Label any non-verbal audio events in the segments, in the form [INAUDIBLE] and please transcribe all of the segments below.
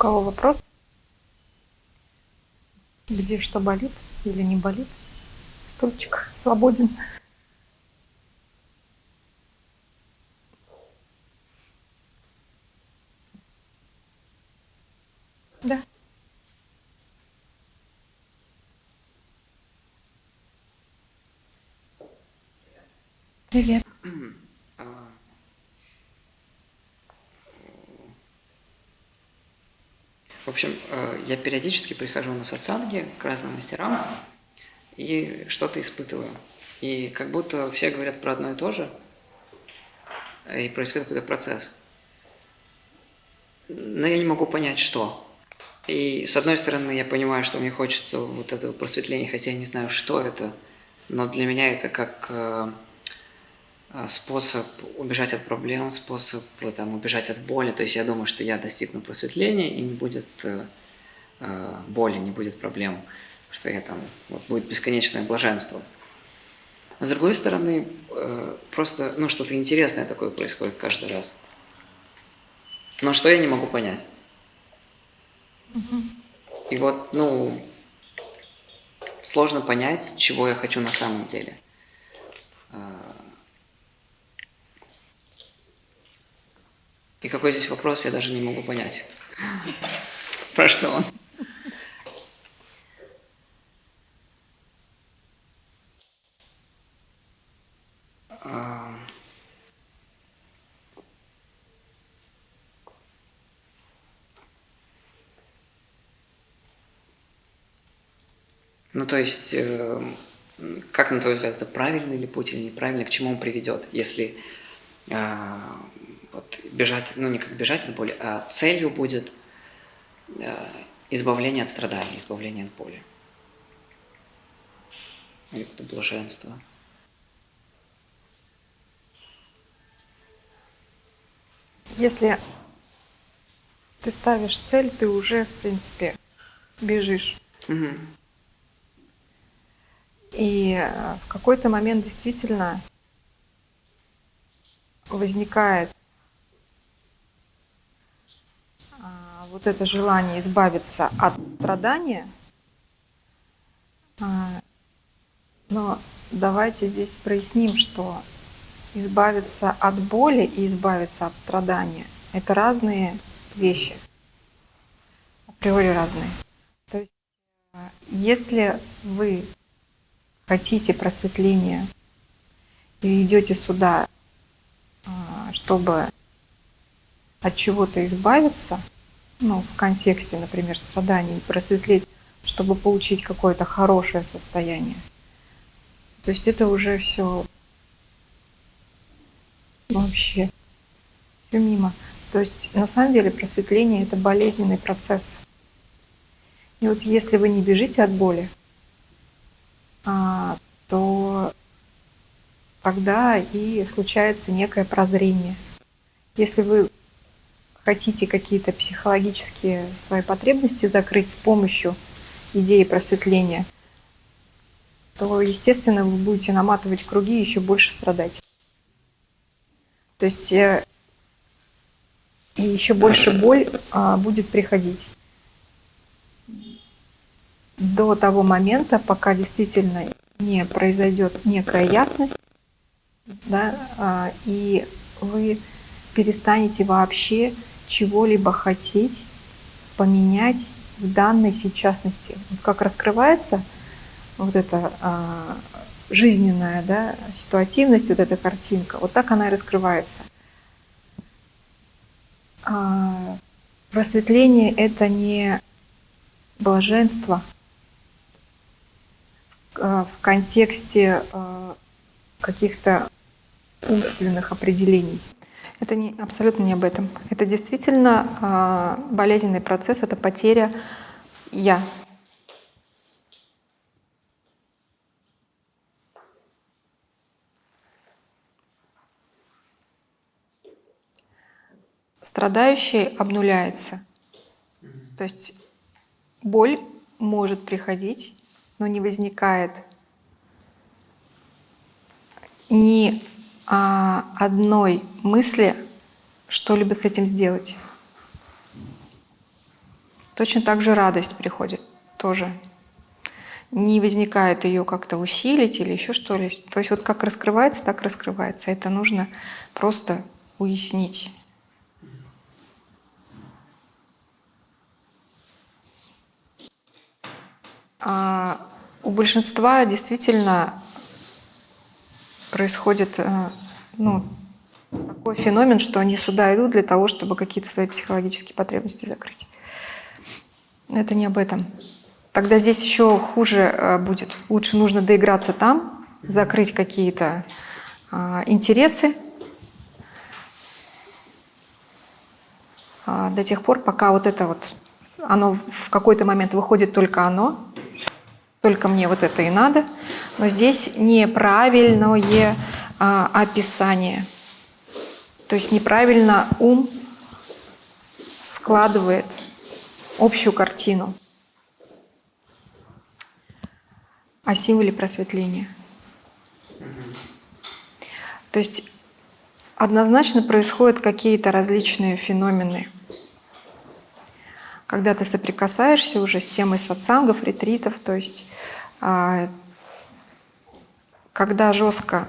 кого вопрос? Где что болит или не болит? Стульчик свободен. Да. Привет. В общем, э, я периодически прихожу на сатсанги к разным мастерам и что-то испытываю. И как будто все говорят про одно и то же, и происходит какой-то процесс. Но я не могу понять, что. И с одной стороны, я понимаю, что мне хочется вот этого просветления, хотя я не знаю, что это, но для меня это как э, а, способ убежать от проблем, способ там, убежать от боли. То есть я думаю, что я достигну просветления и не будет э, э, боли, не будет проблем, что я там, вот будет бесконечное блаженство. с другой стороны, э, просто, ну, что-то интересное такое происходит каждый раз. Но что я не могу понять. И вот, ну, сложно понять, чего я хочу на самом деле. И какой здесь вопрос, я даже не могу понять. [LAUGHS] Про что он? Ну, то есть, э, как на твой взгляд, это правильный ли путь или неправильный, к чему он приведет, если э, вот бежать, ну не как бежать от боли, а целью будет э, избавление от страданий, избавление от боли. Или какое-то блаженство. Если ты ставишь цель, ты уже, в принципе, бежишь. Угу. И э, в какой-то момент действительно возникает вот это желание избавиться от страдания, а, но давайте здесь проясним, что избавиться от боли и избавиться от страдания – это разные вещи, априори разные. То есть, а, если вы хотите просветления и идете сюда, а, чтобы от чего-то избавиться – ну, в контексте, например, страданий, просветлеть, чтобы получить какое-то хорошее состояние. То есть это уже все вообще все мимо. То есть на самом деле просветление это болезненный процесс. И вот если вы не бежите от боли, а, то тогда и случается некое прозрение. Если вы хотите какие-то психологические свои потребности закрыть с помощью идеи просветления, то, естественно, вы будете наматывать круги и еще больше страдать. То есть э, и еще больше боль а, будет приходить до того момента, пока действительно не произойдет некая ясность, да, а, и вы перестанете вообще чего-либо хотеть поменять в данной сейчасности. Вот как раскрывается вот эта жизненная да, ситуативность, вот эта картинка, вот так она и раскрывается. А, просветление — это не блаженство в контексте а, каких-то умственных определений. Это не, абсолютно не об этом. Это действительно э, болезненный процесс, это потеря «я». Страдающий обнуляется. То есть боль может приходить, но не возникает ни а, одной мысли что-либо с этим сделать. Точно так же радость приходит тоже. Не возникает ее как-то усилить или еще что ли. То есть вот как раскрывается, так раскрывается. Это нужно просто уяснить. А у большинства действительно происходит э, ну, такой феномен, что они сюда идут для того, чтобы какие-то свои психологические потребности закрыть. Это не об этом. Тогда здесь еще хуже э, будет. Лучше нужно доиграться там, закрыть какие-то а, интересы а, до тех пор, пока вот это вот, оно в какой-то момент выходит только оно, только мне вот это и надо. Но здесь неправильное а, описание. То есть неправильно ум складывает общую картину о символе просветления. То есть однозначно происходят какие-то различные феномены. Когда ты соприкасаешься уже с темой сатсангов, ретритов, то есть а, когда жестко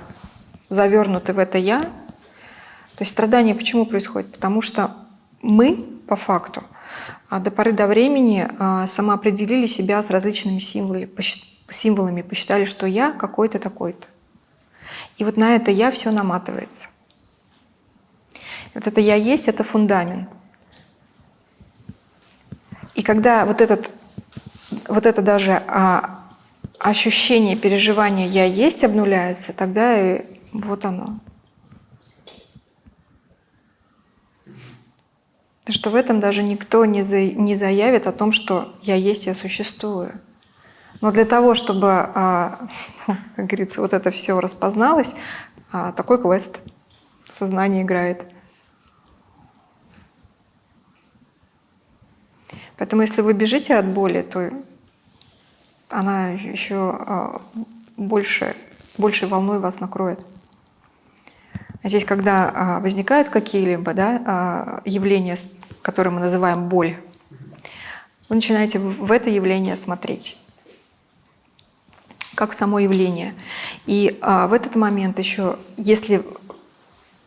завернуты в это «я», то есть страдание почему происходит? Потому что мы, по факту, а, до поры до времени а, самоопределили себя с различными символами, символами посчитали, что я какой-то такой-то. И вот на это я все наматывается. Вот это я есть, это фундамент. И когда вот, этот, вот это даже а, ощущение, переживание «я есть» обнуляется, тогда и вот оно. Что в этом даже никто не, за, не заявит о том, что я есть, я существую. Но для того, чтобы, а, [LAUGHS] как говорится, вот это все распозналось, а, такой квест сознание играет. Поэтому если вы бежите от боли, то она еще а, больше, большей волной вас накроет. А здесь, когда а, возникают какие-либо да, а, явления, которые мы называем боль, вы начинаете в это явление смотреть как само явление. И в этот момент еще, если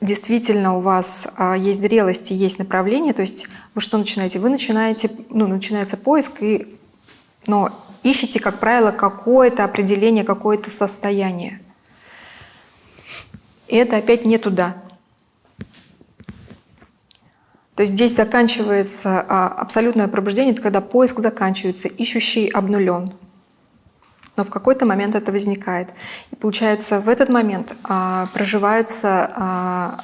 действительно у вас а, есть зрелость и есть направление, то есть вы что начинаете? Вы начинаете, ну, начинается поиск, и, но ищете, как правило, какое-то определение, какое-то состояние. И это опять не туда. То есть здесь заканчивается а, абсолютное пробуждение, это когда поиск заканчивается, ищущий обнулен. Но в какой-то момент это возникает. И получается, в этот момент а, проживается а,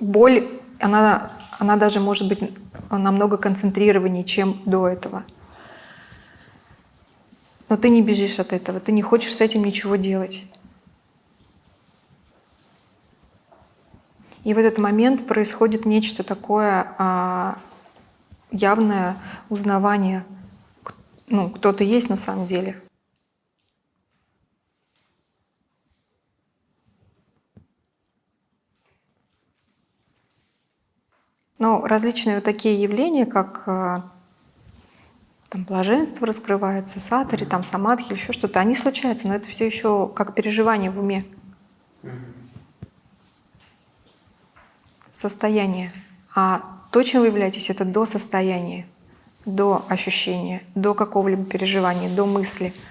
боль, она, она даже может быть намного концентрированнее, чем до этого. Но ты не бежишь от этого, ты не хочешь с этим ничего делать. И в этот момент происходит нечто такое а, явное узнавание, ну, кто ты есть на самом деле. Но различные вот такие явления, как а, там блаженство раскрывается, сатари, там самадхи, еще что-то, они случаются, но это все еще как переживание в уме. Состояние. А то, чем вы являетесь, это до состояния, до ощущения, до какого-либо переживания, до мысли –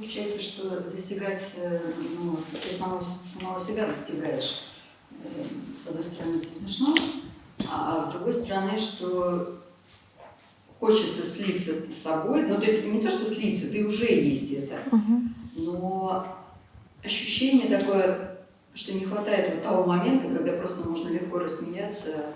Получается, что достигать, э, ну, ты самого, самого себя достигаешь. Э, с одной стороны, это смешно, а с другой стороны, что хочется слиться с собой. Ну, то есть не то, что слиться, ты уже есть это, но ощущение такое, что не хватает вот того момента, когда просто можно легко рассмеяться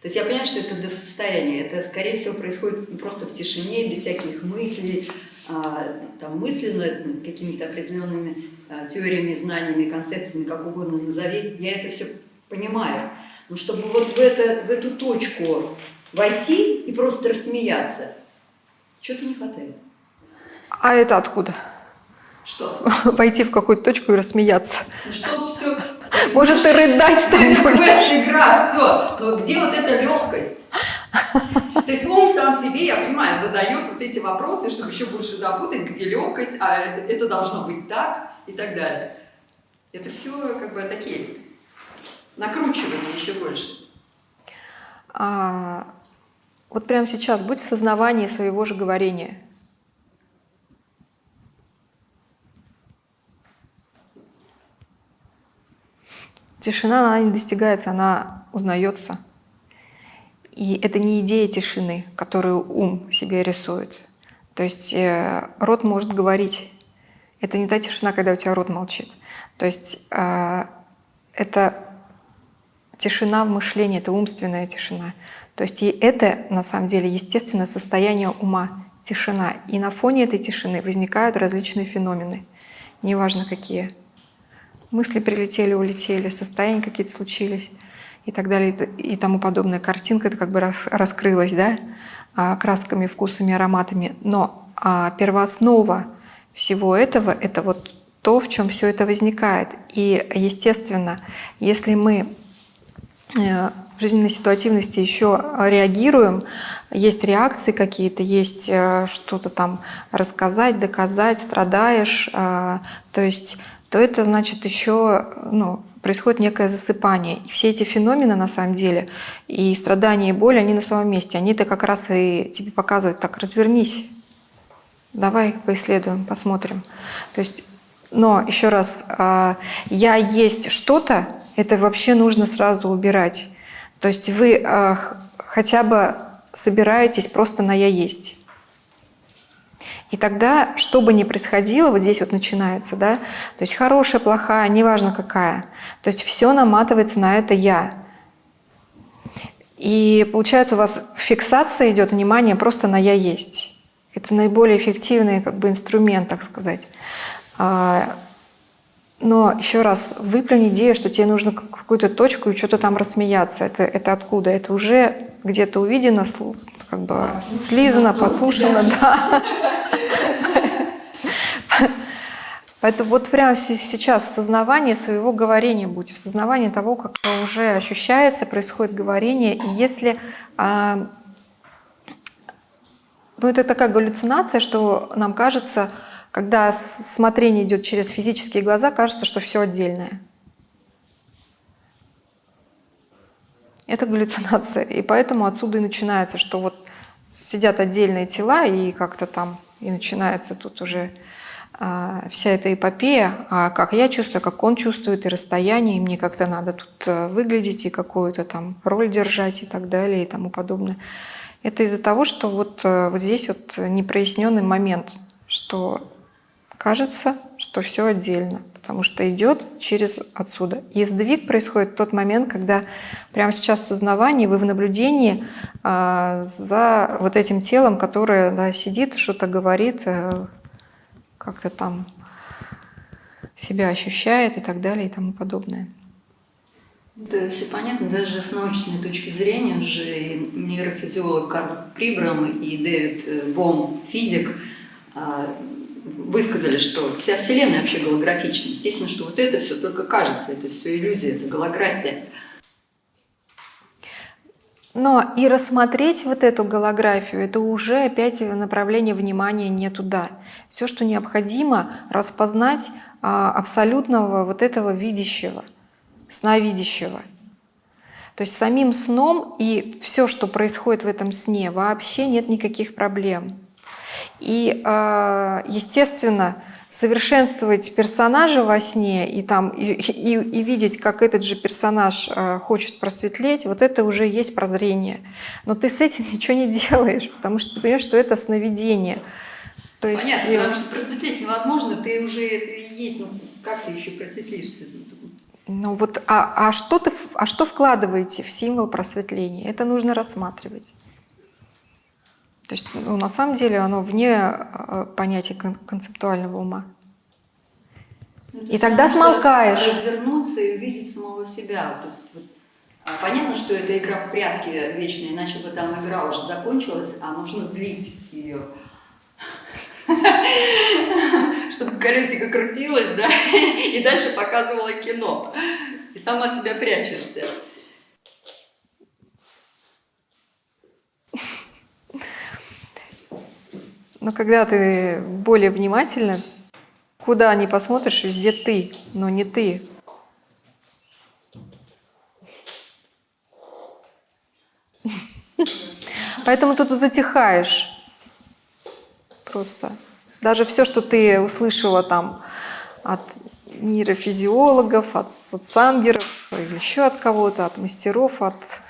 то есть я понимаю, что это до состояния, это, скорее всего, происходит просто в тишине, без всяких мыслей, а, там, мысленно, какими-то определенными а, теориями, знаниями, концепциями, как угодно назови. Я это все понимаю. Но чтобы вот в, это, в эту точку войти и просто рассмеяться, что-то не хватает. А это откуда? Что? [LAUGHS] Войти в какую-то точку и рассмеяться. Ну что все... [LAUGHS] Может, и рыдать там Это будешь. квест, игра, все. Но где вот эта легкость? [LAUGHS] То есть ум сам себе, я понимаю, задает вот эти вопросы, чтобы еще больше запутать, где легкость, а это должно быть так и так далее. Это все как бы такие накручивания еще больше. А, вот прямо сейчас будь в сознавании своего же говорения. Тишина, она не достигается, она узнается. И это не идея тишины, которую ум себе рисует. То есть э, рот может говорить. Это не та тишина, когда у тебя рот молчит. То есть э, это тишина в мышлении, это умственная тишина. То есть и это на самом деле естественное состояние ума, тишина. И на фоне этой тишины возникают различные феномены, неважно какие. Мысли прилетели, улетели, состояния какие-то случились и так далее и тому подобное. Картинка это как бы рас, раскрылась, да, а, красками, вкусами, ароматами. Но а, первооснова всего этого — это вот то, в чем все это возникает. И, естественно, если мы в жизненной ситуативности еще реагируем, есть реакции какие-то, есть э, что-то там рассказать, доказать, страдаешь, э, то есть, то это значит еще ну, происходит некое засыпание. И все эти феномены на самом деле, и страдания, и боль, они на самом месте. Они-то как раз и тебе показывают, так, развернись, давай поисследуем, посмотрим. То есть, но еще раз, э, я есть что-то, это вообще нужно сразу убирать. То есть вы э, хотя бы собираетесь просто на «я есть». И тогда, что бы ни происходило, вот здесь вот начинается, да, то есть хорошая, плохая, неважно какая, то есть все наматывается на это «я». И получается у вас фиксация идет, внимание просто на «я есть». Это наиболее эффективный как бы, инструмент, так сказать. А, но еще раз, выплюнь идею, что тебе нужно какую-то точку и что-то там рассмеяться. Это, это откуда? Это уже где-то увидено, как бы слизано, подслушано, да. Поэтому вот прямо сейчас в сознавании своего говорения будь, в сознавании того, как уже ощущается, происходит говорение. И если а, ну, это такая галлюцинация, что нам кажется, когда смотрение идет через физические глаза, кажется, что все отдельное. Это галлюцинация. И поэтому отсюда и начинается, что вот сидят отдельные тела, и как-то там и начинается тут уже а, вся эта эпопея, а как я чувствую, как он чувствует, и расстояние, и мне как-то надо тут э, выглядеть, и какую-то там роль держать, и так далее, и тому подобное. Это из-за того, что вот, э, вот здесь вот непроясненный момент, что кажется, что все отдельно, потому что идет через отсюда. И сдвиг происходит в тот момент, когда прямо сейчас в сознавании вы в наблюдении а, за вот этим телом, которое да, сидит, что-то говорит, а, как-то там себя ощущает и так далее и тому подобное. Да, все понятно. Даже с научной точки зрения уже нейрофизиолог Карл Прибрам и Дэвид э, Бом, физик, а, высказали, что вся Вселенная вообще голографична. Естественно, что вот это все только кажется, это все иллюзия, это голография. Но и рассмотреть вот эту голографию, это уже опять направление внимания не туда. Все, что необходимо, распознать а, абсолютного вот этого видящего, сновидящего. То есть самим сном и все, что происходит в этом сне, вообще нет никаких проблем. И, а, естественно, совершенствовать персонажа во сне и, там, и, и, и видеть, как этот же персонаж э, хочет просветлеть, вот это уже есть прозрение. Но ты с этим [LAUGHS] ничего не делаешь, потому что ты понимаешь, что это сновидение. То есть, Понятно, потому что просветлеть невозможно, ты уже и есть, ну как ты еще просветлишься? Ну вот, а, а, что ты, а что вкладываете в символ просветления? Это нужно рассматривать. То есть ну, на самом деле оно вне э, понятия концептуального ума. Ну, и тогда смолкаешь. Развернуться и увидеть самого себя. То есть, вот, А понятно, что это игра в прятки вечная, иначе бы там игра уже закончилась, а нужно длить ее. [LAUGHS] Чтобы колесико крутилось, да, [LAUGHS] и дальше показывало кино. И сам от себя прячешься. Но когда ты более внимательно, куда ни посмотришь, везде ты, но не ты. Поэтому тут затихаешь просто. Даже все, что ты услышала там от нейрофизиологов, от социангеров, или еще от кого-то, от мастеров, от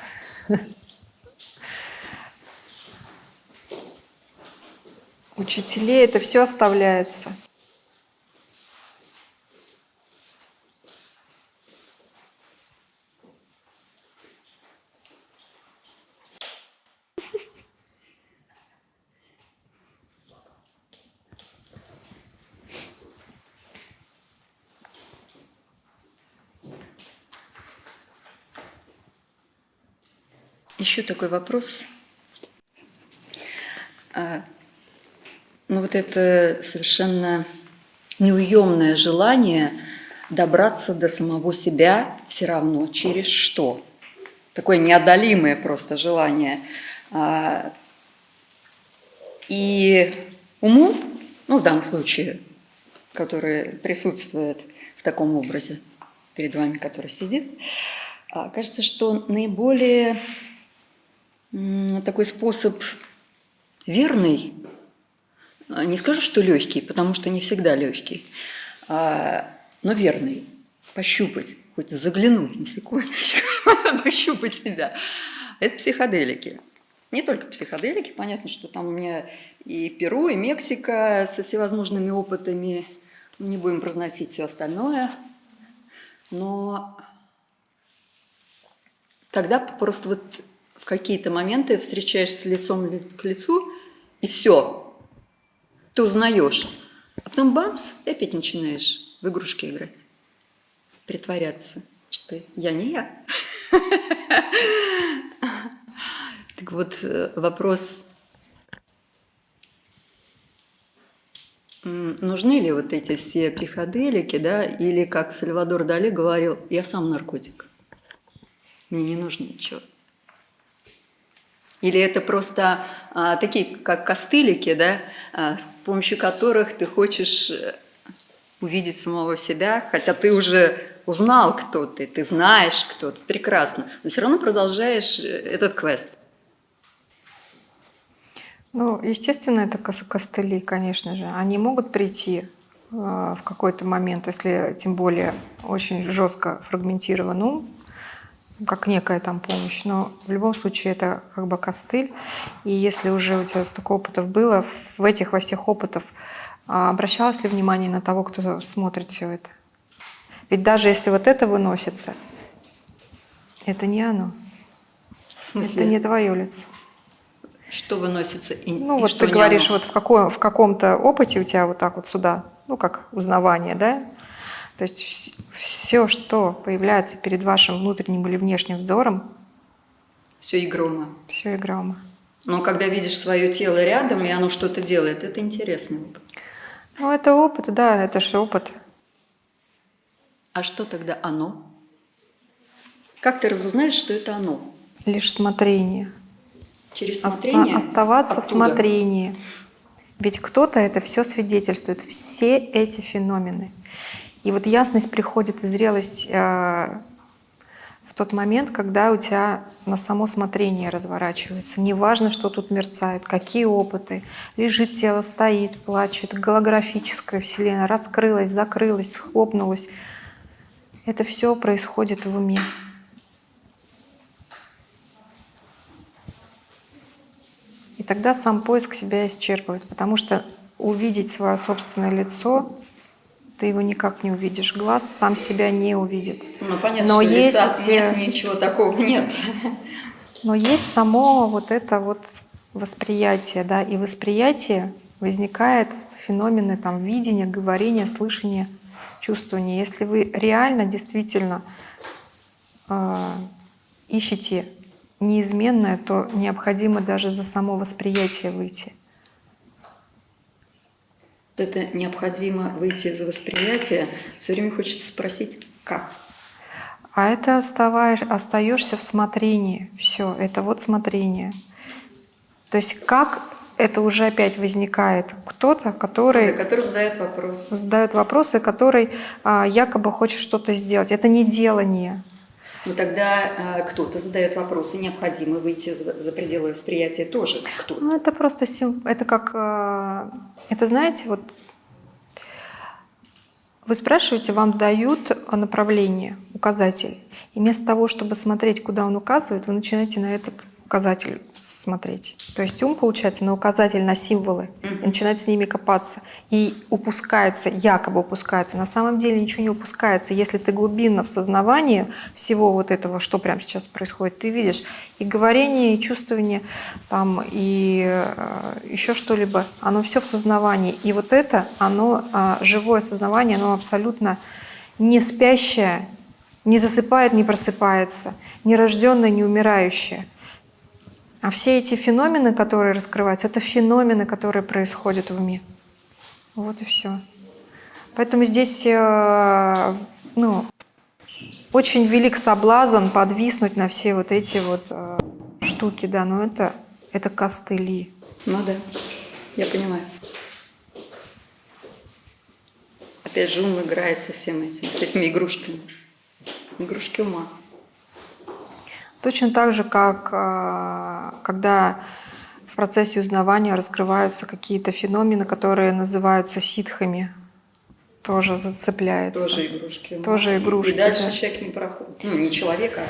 учителей, это все оставляется. Еще такой вопрос. Ну вот это совершенно неуемное желание добраться до самого себя все равно через что? Такое неодолимое просто желание. А, и уму, ну в данном случае, который присутствует в таком образе перед вами, который сидит, а, кажется, что наиболее такой способ верный, не скажу, что легкий, потому что не всегда легкий, а, но верный, пощупать, хоть заглянуть на секундочку, [LAUGHS] пощупать себя. Это психоделики. Не только психоделики, понятно, что там у меня и Перу, и Мексика со всевозможными опытами, не будем произносить все остальное, но тогда просто вот в какие-то моменты встречаешься лицом к лицу, и все, ты узнаешь. А потом бамс, и опять начинаешь в игрушки играть, притворяться, что я не я. [LAUGHS] Так вот, э, вопрос, нужны ли вот эти все психоделики, да, или, как Сальвадор Дали говорил, я сам наркотик, мне не нужно ничего. Или это просто а, такие, как костылики, да, а, с помощью которых ты хочешь э, увидеть самого себя, хотя ты уже узнал, кто ты, ты знаешь, кто ты, прекрасно, но все равно продолжаешь э, этот квест. Ну, естественно, это костыли, конечно же. Они могут прийти э, в какой-то момент, если тем более очень жестко фрагментирован ум, как некая там помощь, но в любом случае это как бы костыль. И если уже у тебя столько опытов было, в этих во всех опытах обращалось ли внимание на того, кто смотрит все это? Ведь даже если вот это выносится, это не оно. В смысле? Это не твое лицо. Что выносится и Ну и вот что ты говоришь, оно? вот в, каком, в каком-то опыте у тебя вот так вот сюда, ну как узнавание, да? То есть все, что появляется перед вашим внутренним или внешним взором, Все игрома. все игрома. Но когда видишь свое тело рядом, и оно что-то делает, это интересно. Ну это опыт, да, это же опыт. А что тогда оно? Как ты разузнаешь, что это оно? Лишь смотрение. Через Оста- смотрение? оставаться в оттуда? смотрении. Ведь кто-то это все свидетельствует, все эти феномены. И вот ясность приходит и зрелость э, в тот момент, когда у тебя на само смотрение разворачивается. Неважно, что тут мерцает, какие опыты. Лежит тело, стоит, плачет, голографическая вселенная раскрылась, закрылась, схлопнулась. Это все происходит в уме. И тогда сам поиск себя исчерпывает, потому что увидеть свое собственное лицо ты его никак не увидишь. Глаз сам себя не увидит. Ну, понятно, Но что лица есть, нет, э, ничего такого нет. Но есть само вот это вот восприятие, да, и восприятие возникает феномены там видения, говорения, слышания, чувствования. Если вы реально, действительно э, ищете неизменное, то необходимо даже за само восприятие выйти. Это необходимо выйти за восприятие. Все время хочется спросить, как? А это оставаешь, остаешься в смотрении. Все, это вот смотрение. То есть как это уже опять возникает кто-то, который, который задает вопрос. Задает вопросы, который а, якобы хочет что-то сделать. Это не делание. Ну тогда а, кто-то задает вопросы, необходимо выйти за, за пределы восприятия тоже. Кто? Ну это просто это как а, это знаете вот вы спрашиваете, вам дают направление, указатель. И вместо того, чтобы смотреть, куда он указывает, вы начинаете на этот указатель смотреть. То есть ум, получается, на указатель, на символы, и начинает с ними копаться. И упускается, якобы упускается. На самом деле ничего не упускается. Если ты глубинно в сознавании всего вот этого, что прямо сейчас происходит, ты видишь и говорение, и чувствование, там, и э, еще что-либо, оно все в сознавании. И вот это, оно, э, живое сознавание, оно абсолютно не спящее, не засыпает, не просыпается, не рожденное, не умирающее. А все эти феномены, которые раскрываются, это феномены, которые происходят в уме. Вот и все. Поэтому здесь э, ну, очень велик соблазн подвиснуть на все вот эти вот э, штуки, да, но это, это костыли. Ну да, я понимаю. Опять же, ум играет со всем этим, с этими игрушками. Игрушки ума. Точно так же, как а, когда в процессе узнавания раскрываются какие-то феномены, которые называются ситхами, тоже зацепляется. Тоже игрушки. Тоже игрушки. И дальше да. человек не проходит. Ну, не человека,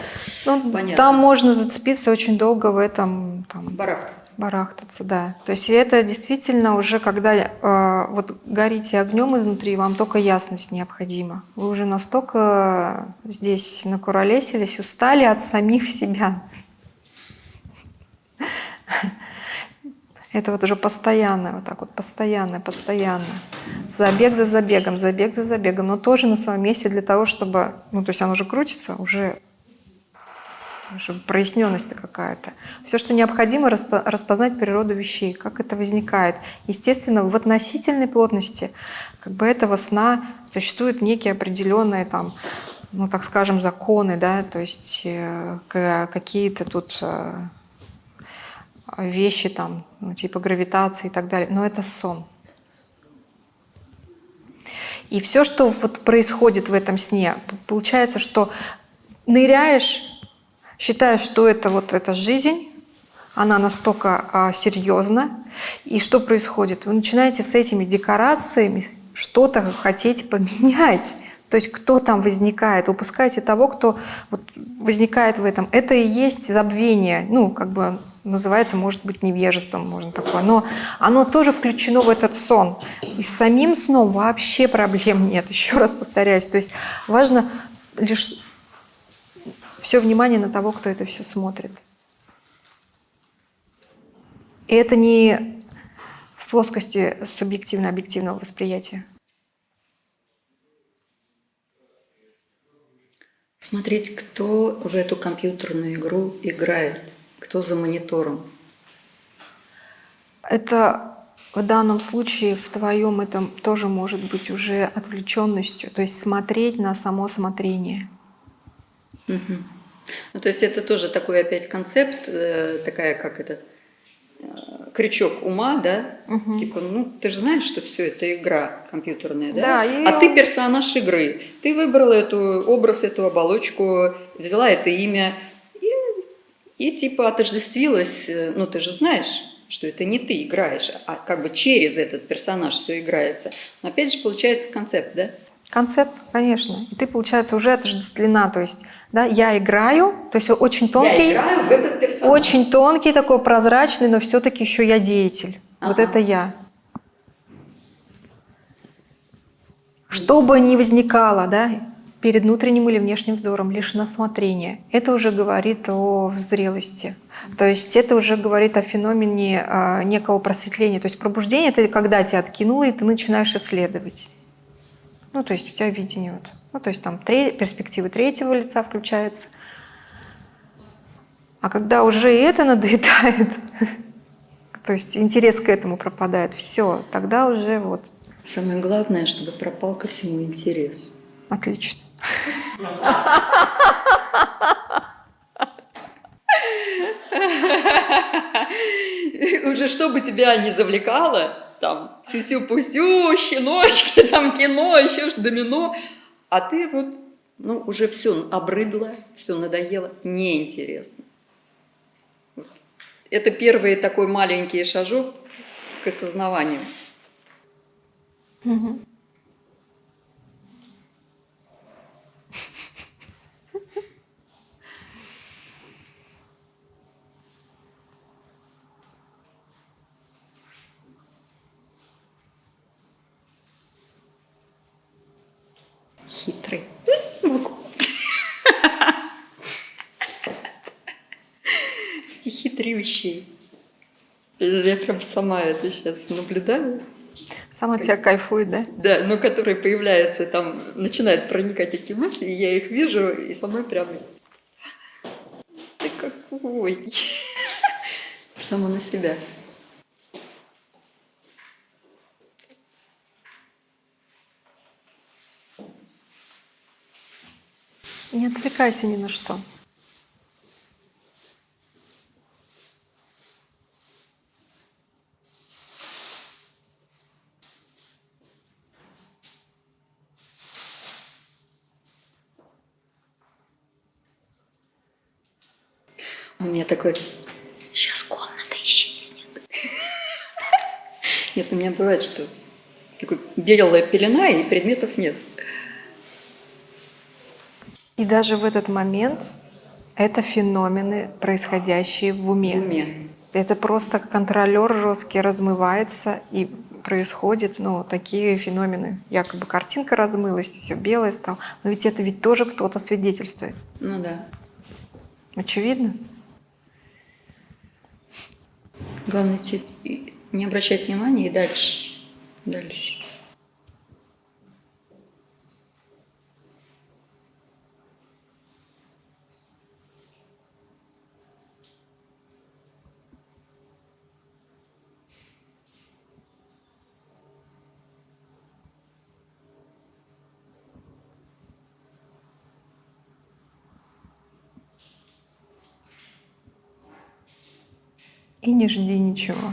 ну, понятно. Там можно зацепиться очень долго в этом. Там, барахтаться. Барахтаться, да. То есть это действительно уже, когда э, вот горите огнем изнутри, вам только ясность необходима. Вы уже настолько здесь накуролесились, устали от самих себя. Это вот уже постоянно, вот так вот, постоянно, постоянно. Забег за забегом, забег за забегом, но тоже на своем месте для того, чтобы, ну, то есть оно уже крутится, уже, уже проясненность какая-то. Все, что необходимо, распознать природу вещей, как это возникает. Естественно, в относительной плотности как бы этого сна существуют некие определенные там, ну, так скажем, законы, да, то есть э, какие-то тут э, вещи там, ну, типа гравитации и так далее, но это сон. И все, что вот происходит в этом сне, получается, что ныряешь, считаешь, что это вот эта жизнь, она настолько а, серьезна, и что происходит? Вы начинаете с этими декорациями что-то хотеть поменять. То есть кто там возникает, упускаете того, кто вот возникает в этом. Это и есть забвение, ну, как бы называется, может быть, невежеством, можно такое. Но оно тоже включено в этот сон. И с самим сном вообще проблем [LAUGHS] нет, еще раз повторяюсь. То есть важно лишь все внимание на того, кто это все смотрит. И это не в плоскости субъективно-объективного восприятия. Смотреть, кто в эту компьютерную игру играет, кто за монитором. Это в данном случае в твоем этом тоже может быть уже отвлеченностью, то есть смотреть на само смотрение. Угу. Ну, то есть это тоже такой опять концепт, э, такая как это, Э, крючок ума, да, угу. типа, ну, ты же знаешь, что все это игра компьютерная, да? да и... А ты персонаж игры. Ты выбрала эту образ, эту оболочку, взяла это имя и, типа отождествилась, э, ну, ты же знаешь, что это не ты играешь, а как бы через этот персонаж все играется. Но опять же получается концепт, да? Концепт, конечно. И ты, получается, уже отождествлена. То есть, да, я играю, то есть очень тонкий, я играю в этот персонаж. очень тонкий, такой прозрачный, но все-таки еще я деятель. Ага. Вот это я. Что бы ни возникало, да, перед внутренним или внешним взором, лишь на смотрение, это уже говорит о зрелости. То есть это уже говорит о феномене а, некого просветления. То есть пробуждение – это когда тебя откинуло, и ты начинаешь исследовать. Ну, то есть у тебя видение вот. Ну, то есть там три, перспективы третьего лица включаются. А когда уже это надоедает, [LAUGHS] то есть интерес к этому пропадает, все, тогда уже вот Самое главное, чтобы пропал ко всему интерес. отлично. Уже чтобы тебя не завлекало, там, сюсю-пусю, щеночки, там, кино, еще домино, а ты вот, ну, уже все обрыдло, все надоело, неинтересно. Это первый такой маленький шажок к осознаванию. Мгм. Хитрый. Могу. И хитрющий. Я прям сама это сейчас наблюдаю. Сам от себя кайфует, да? Да, но которые появляются, там начинают проникать эти мысли, и я их вижу, и самой прям... Ты какой? [LAUGHS] Сама на себя. Не отвлекайся ни на что. У меня такой, сейчас комната исчезнет. Нет, у меня бывает, что такой белая пелена, и предметов нет. И даже в этот момент это феномены, происходящие в В уме. уме. Это просто контролер жесткий размывается и происходят ну, такие феномены. Якобы картинка размылась, все белое стало. Но ведь это ведь тоже кто-то свидетельствует. Ну да. Очевидно. Главное и не обращать внимания и дальше. Дальше. И не жди ничего.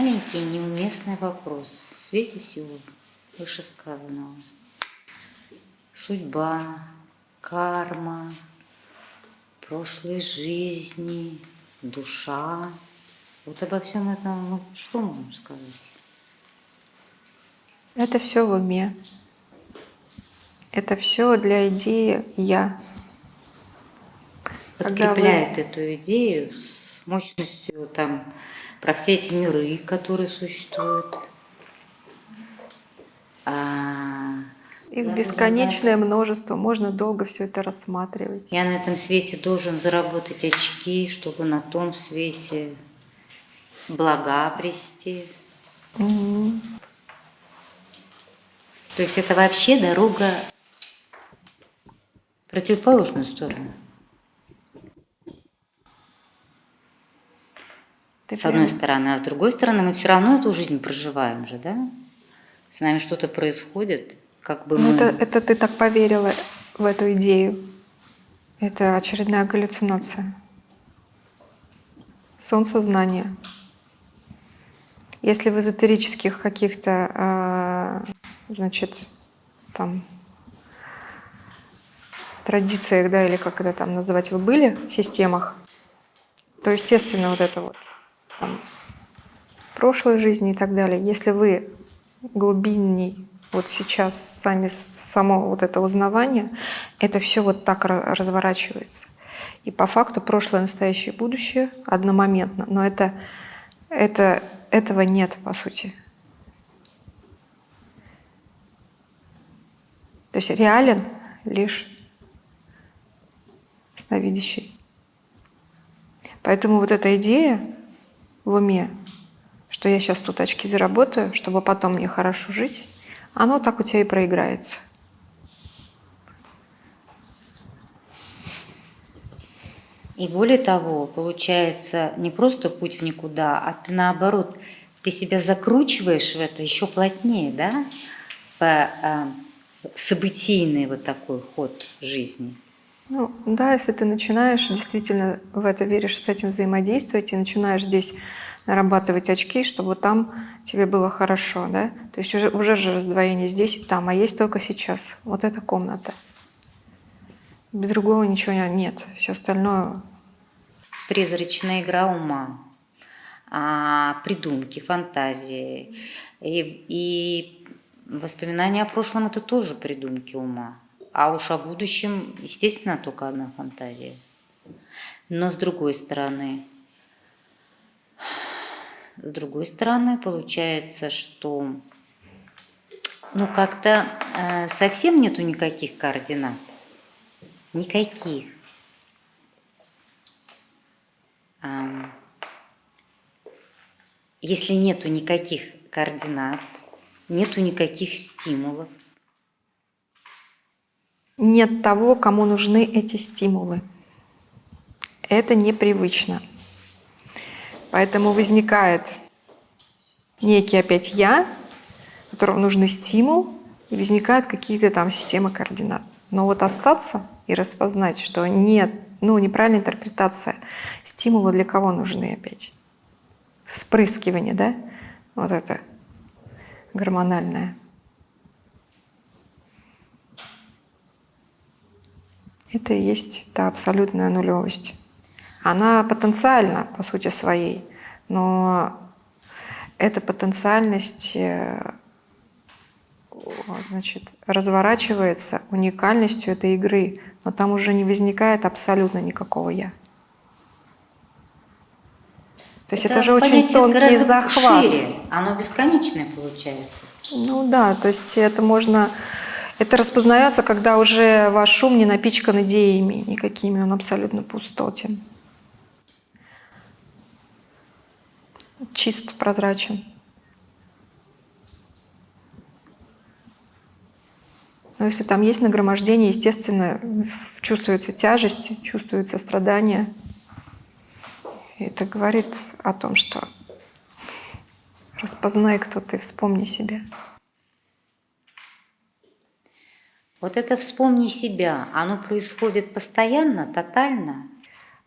Маленький неуместный вопрос в свете всего вышесказанного. Судьба, карма, прошлой жизни, душа. Вот обо всем этом ну, что можем сказать? Это все в уме. Это все для идеи «я». Когда вы- Подкрепляет эту идею с мощностью там про все эти миры, которые существуют. А, Их бесконечное множество, можно долго все это рассматривать. я на этом свете должен заработать очки, чтобы на том свете блага обрести. Мгм. То есть это вообще дорога в противоположную сторону. Ты С одной прям- стороны, а с другой стороны, мы все равно эту жизнь проживаем же, да? С нами что-то происходит, как бы Ну, мы... это, это ты так поверила в эту идею. Это очередная галлюцинация. Сон сознания. Если в эзотерических каких-то, а, значит, там традициях, да, или как это там называть, вы были, системах, то, естественно, вот это вот там, прошлой жизни и так далее. Если вы глубинней вот сейчас сами само вот это узнавание, это все вот так ра- разворачивается. И по факту прошлое, настоящее будущее одномоментно. Но это, это, этого нет, по сути. То есть реален лишь сновидящий. Поэтому вот эта идея в уме, что я сейчас тут очки заработаю, чтобы потом мне хорошо жить, оно так у тебя и проиграется. И более того, получается не просто путь в никуда, а ты наоборот, ты себя закручиваешь в это еще плотнее, да, в, э, в событийный вот такой ход жизни. Ну, да, если ты начинаешь действительно в это веришь, с этим взаимодействовать и начинаешь здесь нарабатывать очки, чтобы там тебе было хорошо, да? То есть уже, уже же раздвоение здесь и там, а есть только сейчас. Вот эта комната. Без другого ничего не- нет. Все остальное Призрачная игра ума, а, придумки, фантазии. И, и воспоминания о прошлом – это тоже придумки ума. А уж о будущем, естественно, только одна фантазия. Но с другой стороны, с другой стороны, получается, что ну как-то э, совсем нету никаких координат. Никаких. Ам, Если нету никаких координат, нету никаких стимулов, нет того, кому нужны эти стимулы. Это непривычно. Поэтому возникает некий опять я, которому нужен стимул, и возникают какие-то там системы координат. Но вот остаться и распознать, что нет, ну, неправильная интерпретация. Стимулы для кого нужны опять? Вспрыскивание, да? Вот это гормональное. Это и есть та абсолютная нулевость. Она потенциальна по сути своей, но эта потенциальность э, значит, разворачивается уникальностью этой игры, но там уже не возникает абсолютно никакого «я». То есть это, же очень понятие тонкий захват. Шире, оно бесконечное получается. Ну да, то есть это можно... Это распознается, когда уже ваш ум не напичкан идеями никакими, он абсолютно пустотен. Чист, прозрачен. Но если там есть нагромождение, естественно, чувствуется тяжесть, чувствуется страдание. И это говорит о том, что распознай, кто ты, вспомни себя. Вот это вспомни себя, оно происходит постоянно, тотально.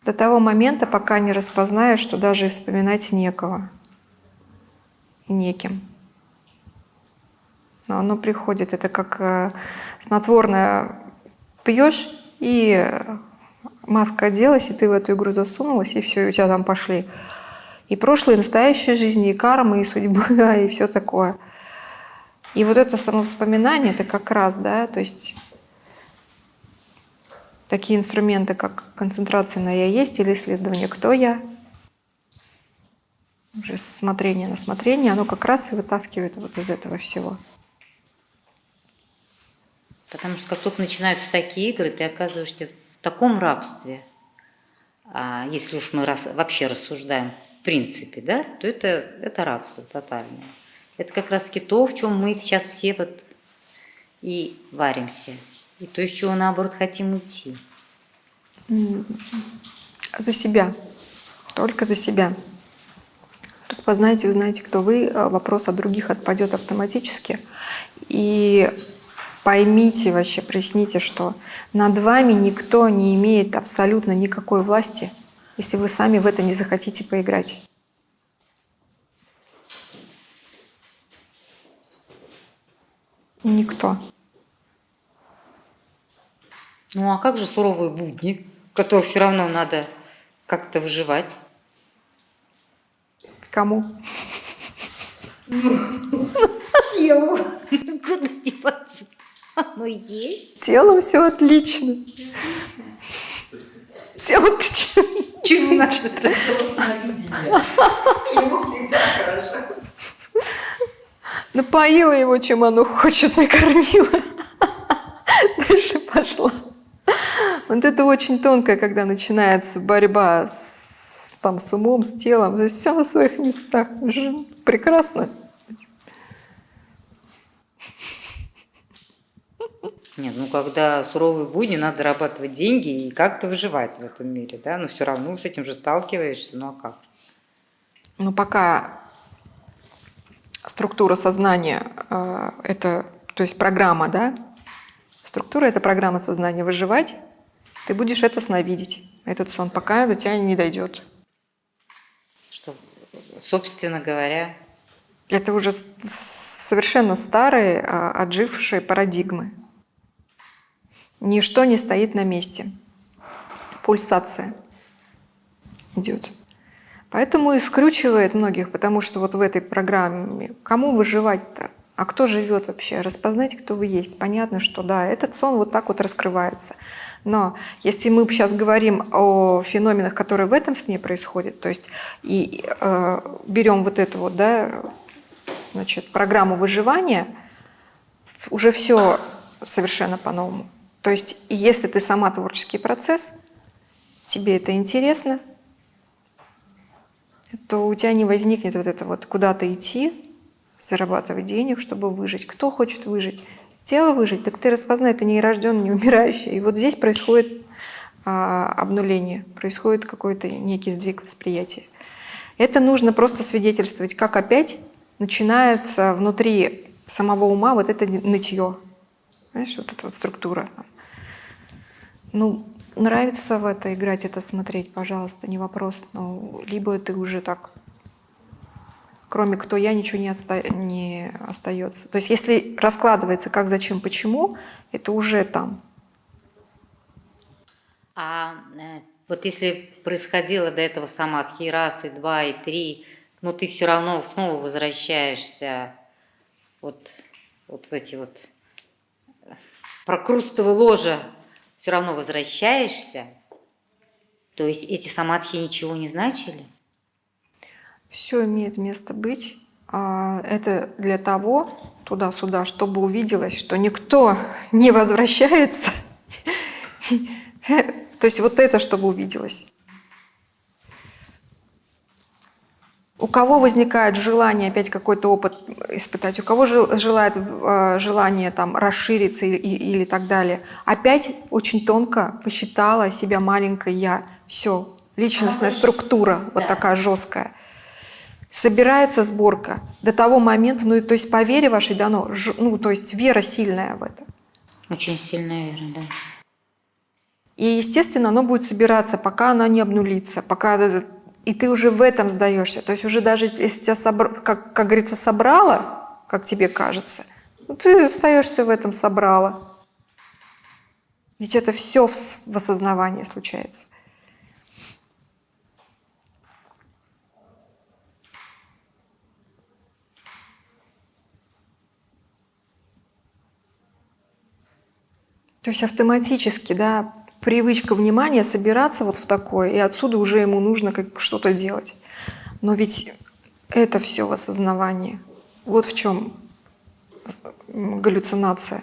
До того момента, пока не распознаешь, что даже вспоминать некого. неким. Но оно приходит, это как э, снотворное пьешь, и маска оделась, и ты в эту игру засунулась, и все, и у тебя там пошли и прошлое, и настоящая жизнь, и карма, и судьба, [LAUGHS] и все такое. И вот это самовоспоминание, это как раз, да, то есть такие инструменты, как концентрация на «я есть» или исследование «кто я», уже смотрение на смотрение, оно как раз и вытаскивает вот из этого всего. Потому что как только начинаются такие игры, ты оказываешься в таком рабстве, а если уж мы вообще рассуждаем в принципе, да, то это, это рабство тотальное. Это как раз-таки то, в чем мы сейчас все вот и варимся. И то, из чего, наоборот, хотим уйти. За себя. Только за себя. Распознайте, узнаете, кто вы. А вопрос от других отпадет автоматически. И поймите вообще, проясните, что над вами никто не имеет абсолютно никакой власти, если вы сами в это не захотите поиграть. Никто. Ну а как же суровые будни, в которых все равно надо как-то выживать? Кому? Телу. Куда деваться? Оно есть. Телом все отлично. Тело ты че? Чего надо? Ему всегда хорошо. Напоила его, чем оно хочет, [LAUGHS] накормила. Дальше пошла. Вот это очень тонко, когда начинается борьба с, там, с умом, с телом. То есть все на своих местах. Прекрасно. Нет, ну когда суровые будни, надо зарабатывать деньги и как-то выживать в этом мире, да, но все равно с этим же сталкиваешься, ну а как? Но пока структура сознания э, это, то есть программа, да, структура это программа сознания выживать, ты будешь это сновидеть, этот сон, пока до тебя не дойдет. Что, собственно говоря, Это уже совершенно старые, а, отжившие парадигмы. Ничто не стоит на месте. Пульсация идет. Поэтому и скручивает многих, потому что вот в этой программе кому выживать-то? А кто живет вообще? Распознайте, кто вы есть. Понятно, что да, этот сон вот так вот раскрывается. Но если мы сейчас говорим о феноменах, которые в этом сне происходят, то есть и э, берем вот эту вот, да, значит, программу выживания, уже все совершенно по-новому. То есть, если ты сама творческий процесс, тебе это интересно, то у тебя не возникнет вот это вот куда-то идти, зарабатывать денег, чтобы выжить. Кто хочет выжить? Тело выжить, так ты распознай, это не рожденный, не умирающий. И вот здесь происходит а, обнуление, происходит какой-то некий сдвиг восприятия. Это нужно просто свидетельствовать, как опять начинается внутри самого ума вот это нытье. Понимаешь, вот эта вот структура. Ну, нравится в это играть, это смотреть, пожалуйста, не вопрос. Ну, либо ты уже так, кроме кто я, ничего не, отста- не остается. То есть если раскладывается как, зачем, почему, это уже там. А э, вот если происходило до этого самадхи раз, и два, и три, но ты все равно снова возвращаешься вот, вот в эти вот э, прокрустовые ложа, все равно возвращаешься, то есть эти самадхи ничего не значили? Все имеет место быть. А, Это для того, туда-сюда, чтобы увиделось, что никто не возвращается. [LAUGHS] То есть вот это, чтобы увиделось. У кого возникает желание опять какой-то опыт испытать, у кого же желает э, желание там расшириться или, или так далее, опять очень тонко посчитала себя маленькой я. Все, личностная Она структура вот да. такая жесткая. Собирается сборка до того момента, ну и то есть по вере вашей дано, ж- ну то есть вера сильная в это. Очень сильная вера, да. И, естественно, оно будет собираться, пока она не обнулится, пока э, И ты уже в этом сдаешься. То есть уже даже если тебя, собр... как, как говорится, собрало, как тебе кажется, ну, ты остаешься в этом собрало. Ведь это все в, в осознавании случается. То есть автоматически, да, привычка внимания собираться вот в такое, и отсюда уже ему нужно как что-то делать. Но ведь это все в осознавании. Вот в чем галлюцинация.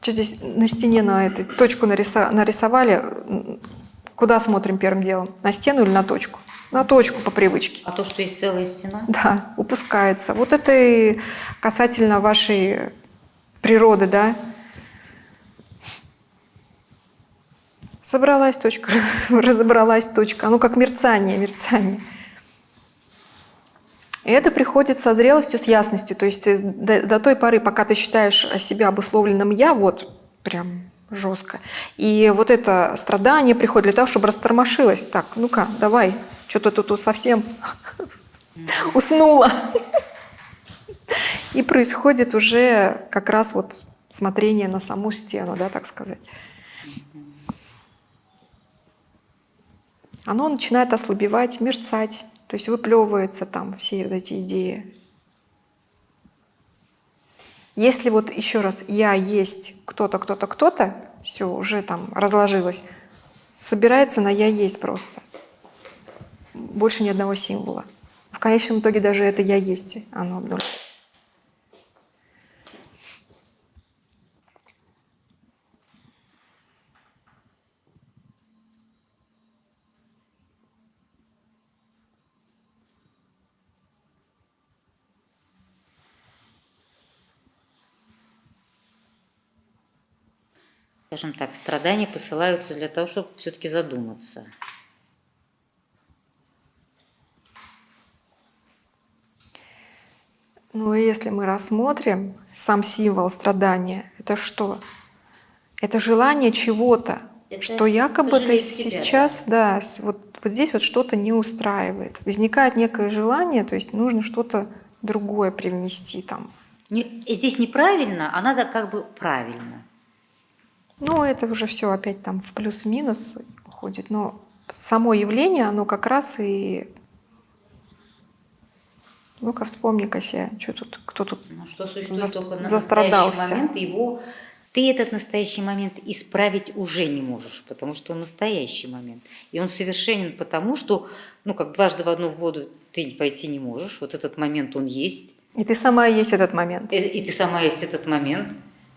Что здесь на стене на этой точку нарисовали? Куда смотрим первым делом? На стену или на точку? На точку по привычке. А то, что есть целая стена? Да, упускается. Вот это и касательно вашей природы, да. Собралась точка, [LAUGHS] разобралась точка. Оно как мерцание, мерцание. И это приходит со зрелостью, с ясностью. То есть ты до, до той поры, пока ты считаешь себя обусловленным «я», вот прям жестко. И вот это страдание приходит для того, чтобы растормошилось. Так, ну-ка, давай, что-то тут совсем уснула. И происходит уже как раз вот смотрение на саму стену, да, так сказать. Оно начинает ослабевать, мерцать, то есть выплевываются там все вот эти идеи. Если вот еще раз я есть кто-то, кто-то, кто-то, все уже там разложилось, собирается на я есть просто больше ни одного символа. В конечном итоге даже это «я есть» оно обнуляется. Скажем так, страдания посылаются для того, чтобы все-таки задуматься. Ну и если мы рассмотрим сам символ страдания, это что? Это желание чего-то, что якобы ты сейчас, да, вот, вот здесь вот что-то не устраивает. Возникает некое желание, то есть нужно что-то другое привнести там. Не, здесь неправильно, а надо как бы правильно. Ну, это уже все опять там в плюс-минус уходит. Но само явление, оно как раз и ну-ка, вспомни-ка себе, что тут, кто тут ну, что существует за, только на застрадался. момент, его ты этот настоящий момент исправить уже не можешь, потому что он настоящий момент. И он совершенен потому, что, ну, как дважды в одну воду ты пойти не можешь. Вот этот момент, он есть. И ты сама есть этот момент. И, и ты сама есть этот момент.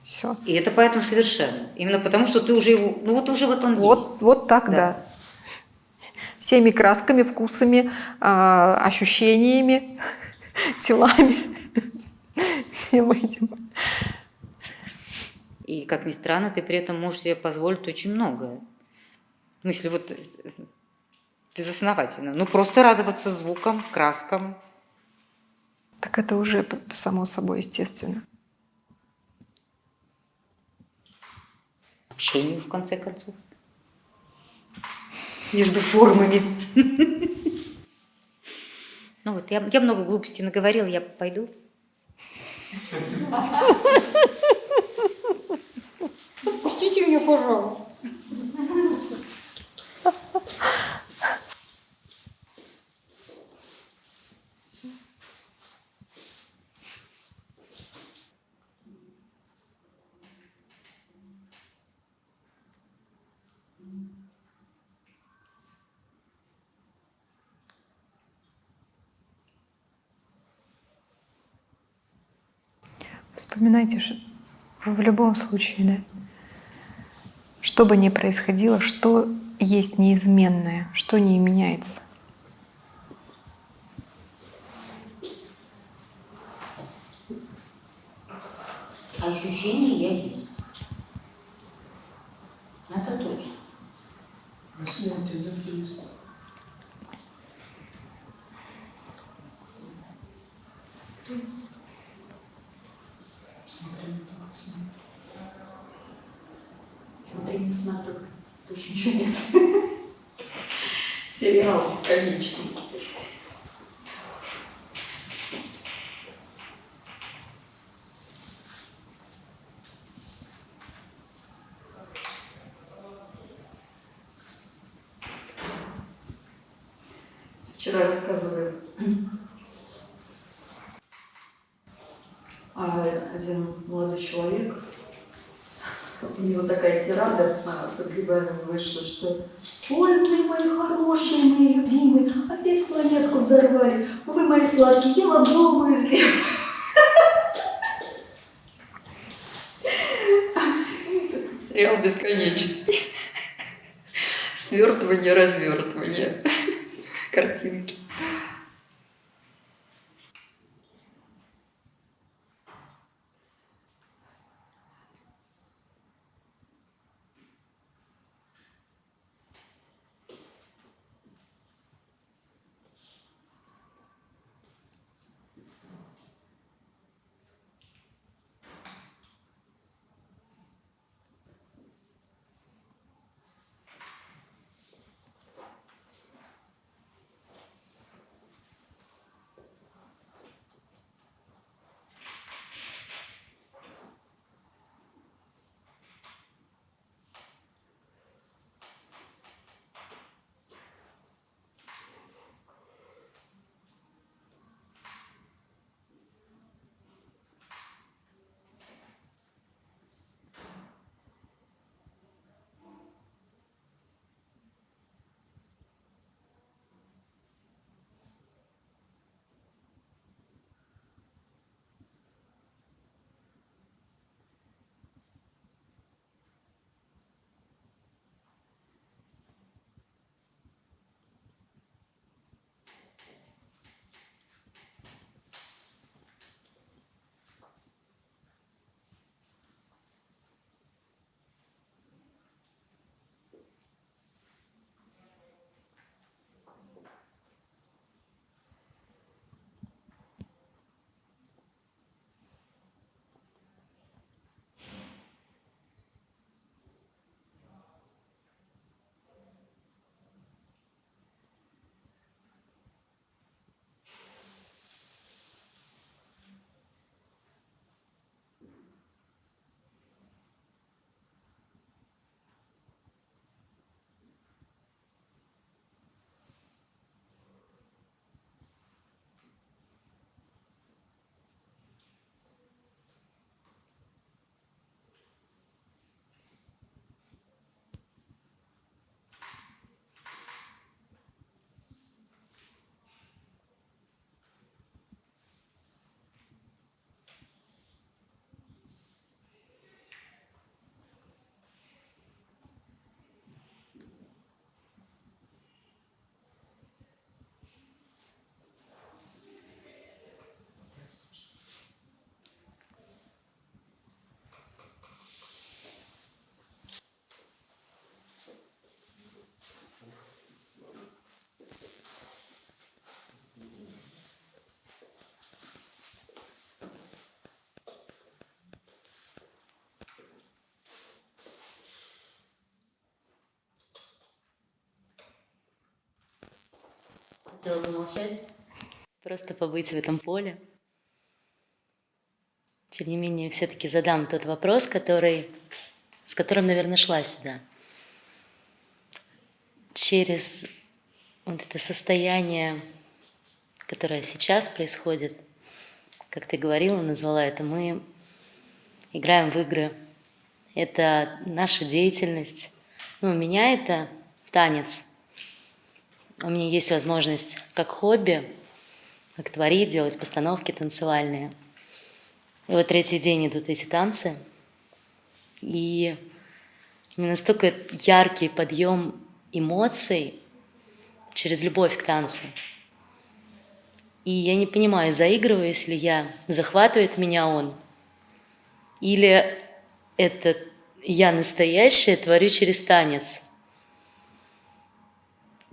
Все. И это поэтому совершенно. Именно потому, что ты уже его, ну вот уже вот он вот, есть. Вот так, да. да. Всеми красками, вкусами, э, ощущениями [LAUGHS] телами, всем этим. И, как ни странно, ты при этом можешь себе позволить очень многое. Ну, если вот безосновательно. Ну, просто радоваться звукам, краскам. Так это уже само собой естественно. Общению, в конце концов. Между формами. Ну вот, я, я много глупостей наговорила, я пойду. Пустите меня, пожалуйста. Вспоминайте, что в любом случае, да, что бы ни происходило, что есть неизменное, что не меняется. Ощущение я есть. Это точно. Россия идет есть. Смотри, не смотрю, больше ничего нет. [LAUGHS] Сериал бесконечный. Хотела бы молчать, просто побыть в этом поле. Тем не менее, все-таки задам тот вопрос, который, с которым, наверное, шла сюда. Через вот это состояние, которое сейчас происходит, как ты говорила, назвала это, мы играем в игры. Это наша деятельность. Ну, у меня это танец – у меня есть возможность как хобби, как творить, делать постановки танцевальные. И вот третий день идут эти танцы, и настолько яркий подъем эмоций через любовь к танцу. И я не понимаю, заигрываюсь ли я, захватывает меня он, или это я настоящая творю через танец –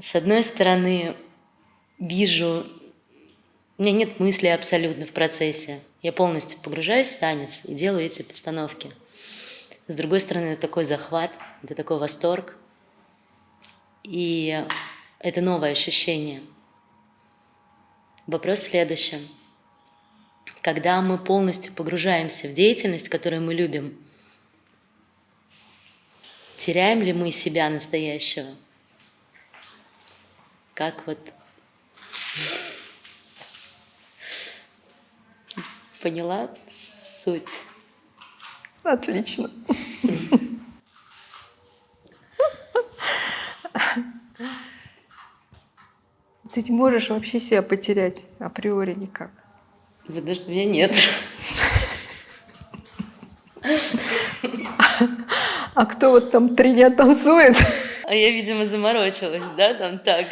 с одной стороны, вижу, у меня нет мысли абсолютно в процессе. Я полностью погружаюсь в танец и делаю эти постановки. С другой стороны, это такой захват, это такой восторг. И это новое ощущение. Вопрос в следующем. Когда мы полностью погружаемся в деятельность, которую мы любим, теряем ли мы себя настоящего? Как вот поняла суть? Отлично. Ты не можешь вообще себя потерять априори никак. Видно, что меня нет. А кто вот там три дня танцует А я, видимо, заморочилась, да, там так.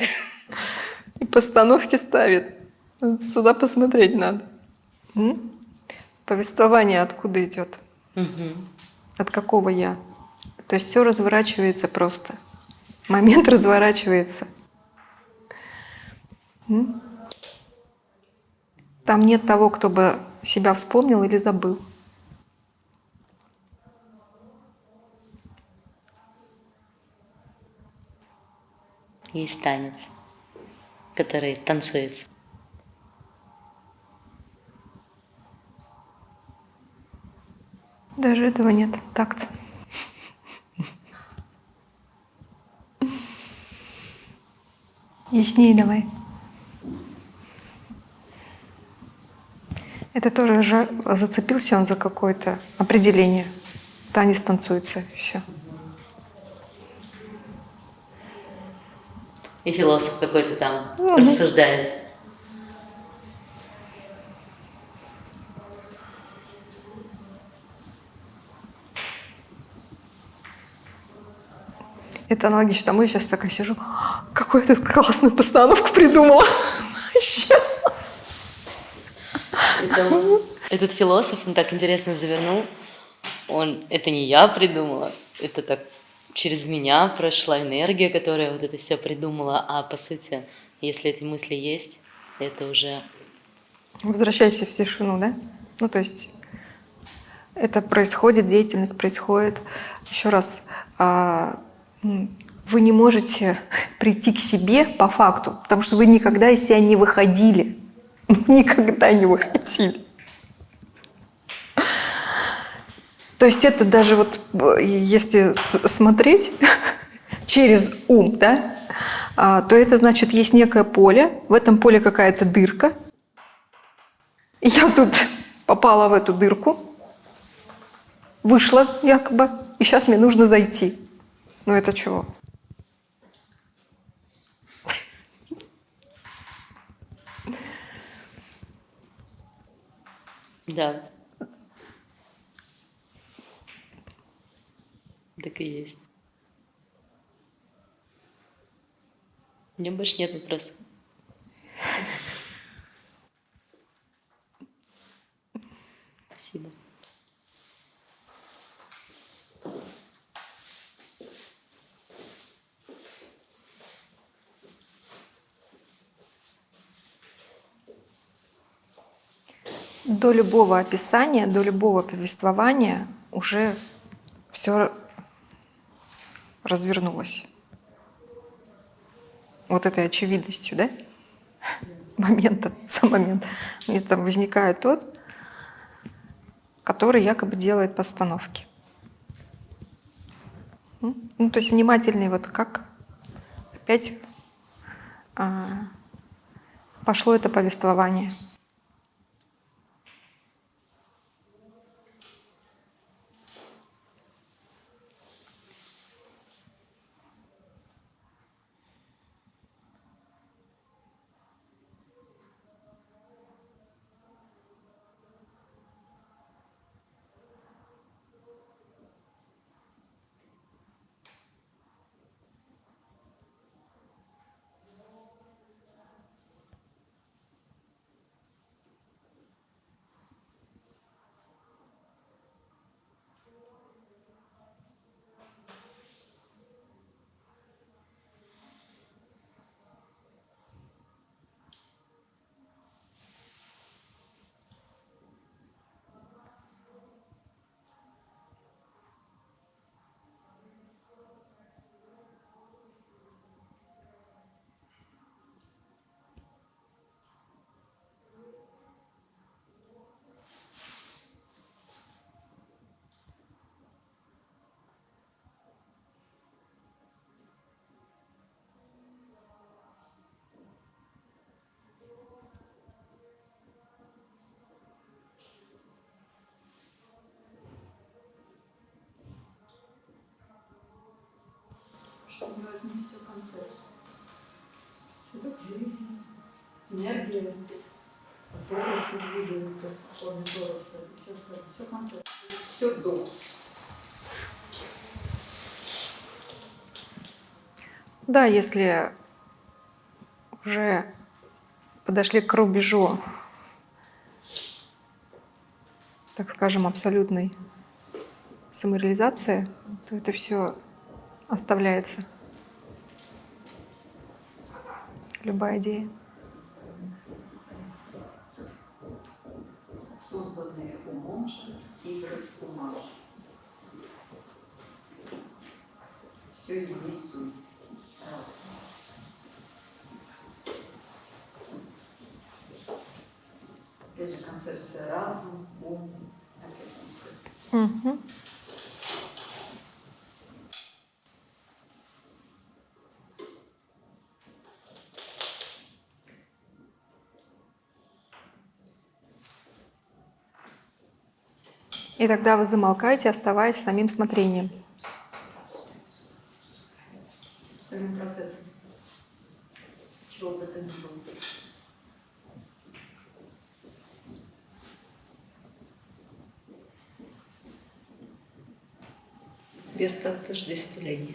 Постановки ставит? Сюда посмотреть надо. М? Повествование откуда идет? Мгм. От какого я? То есть все разворачивается просто. Момент разворачивается. М? Там нет того, кто бы себя вспомнил или забыл. Есть танец, который танцуется. Даже этого нет. Так-то. Яснее давай. Это тоже же зацепился он за какое-то определение. Танец танцуется, все. И философ какой-то там Мгм. рассуждает. Это аналогично тому, я сейчас такая сижу, какую я тут классную постановку придумала. Это Этот философ, он так интересно завернул. Он, это не я придумала, это так через меня прошла энергия, которая вот это все придумала. А по сути, если эти мысли есть, это уже Возвращайся в тишину, да? Ну, то есть это происходит, деятельность происходит. Еще раз, а, вы не можете [LAUGHS] прийти к себе по факту, потому что вы никогда из себя не выходили. [LAUGHS] Никогда не выходили. То есть это даже вот, если смотреть [LAUGHS] через ум, да, а, то это значит есть некое поле, в этом поле какая-то дырка, Я тут попала в эту дырку, вышла якобы, и сейчас мне нужно зайти. Ну это чего? Да. Так и есть. У меня больше нет вопросов. Спасибо. До любого описания, до любого повествования уже все развернулось. Вот этой очевидностью, да? Момента, сам момент. И там возникает тот, который якобы делает постановки. Ну, то есть внимательный, вот как опять а, пошло это повествование. Мы возьмем все концепт. Цветок жизни, энергия, торосы двигается, форме тороса, все, все концепт. Все до. Да, если уже подошли к рубежу, так скажем, абсолютной самореализации, то это все оставляется. Любая идея. созданные умом же, игры ума. Все есть ум. Опять же, концепция разум, ум, опять концепция. Мгм. И тогда вы замолкаете, оставаясь самим смотрением. Самим процессом. Чего бы это ни было. без отождествления.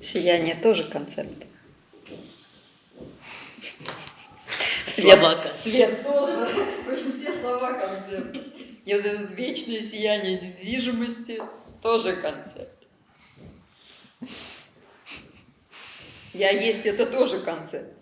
Сияние тоже концепт. Свет, Слова концепт. свет тоже. В общем, все слова концепт. И вот это вечное сияние недвижимости тоже концепт. Я есть это тоже концепт.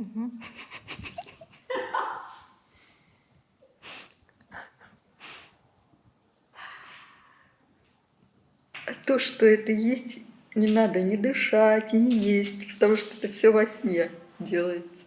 А то, что это есть, не надо ни дышать, ни есть, потому что это все во сне делается.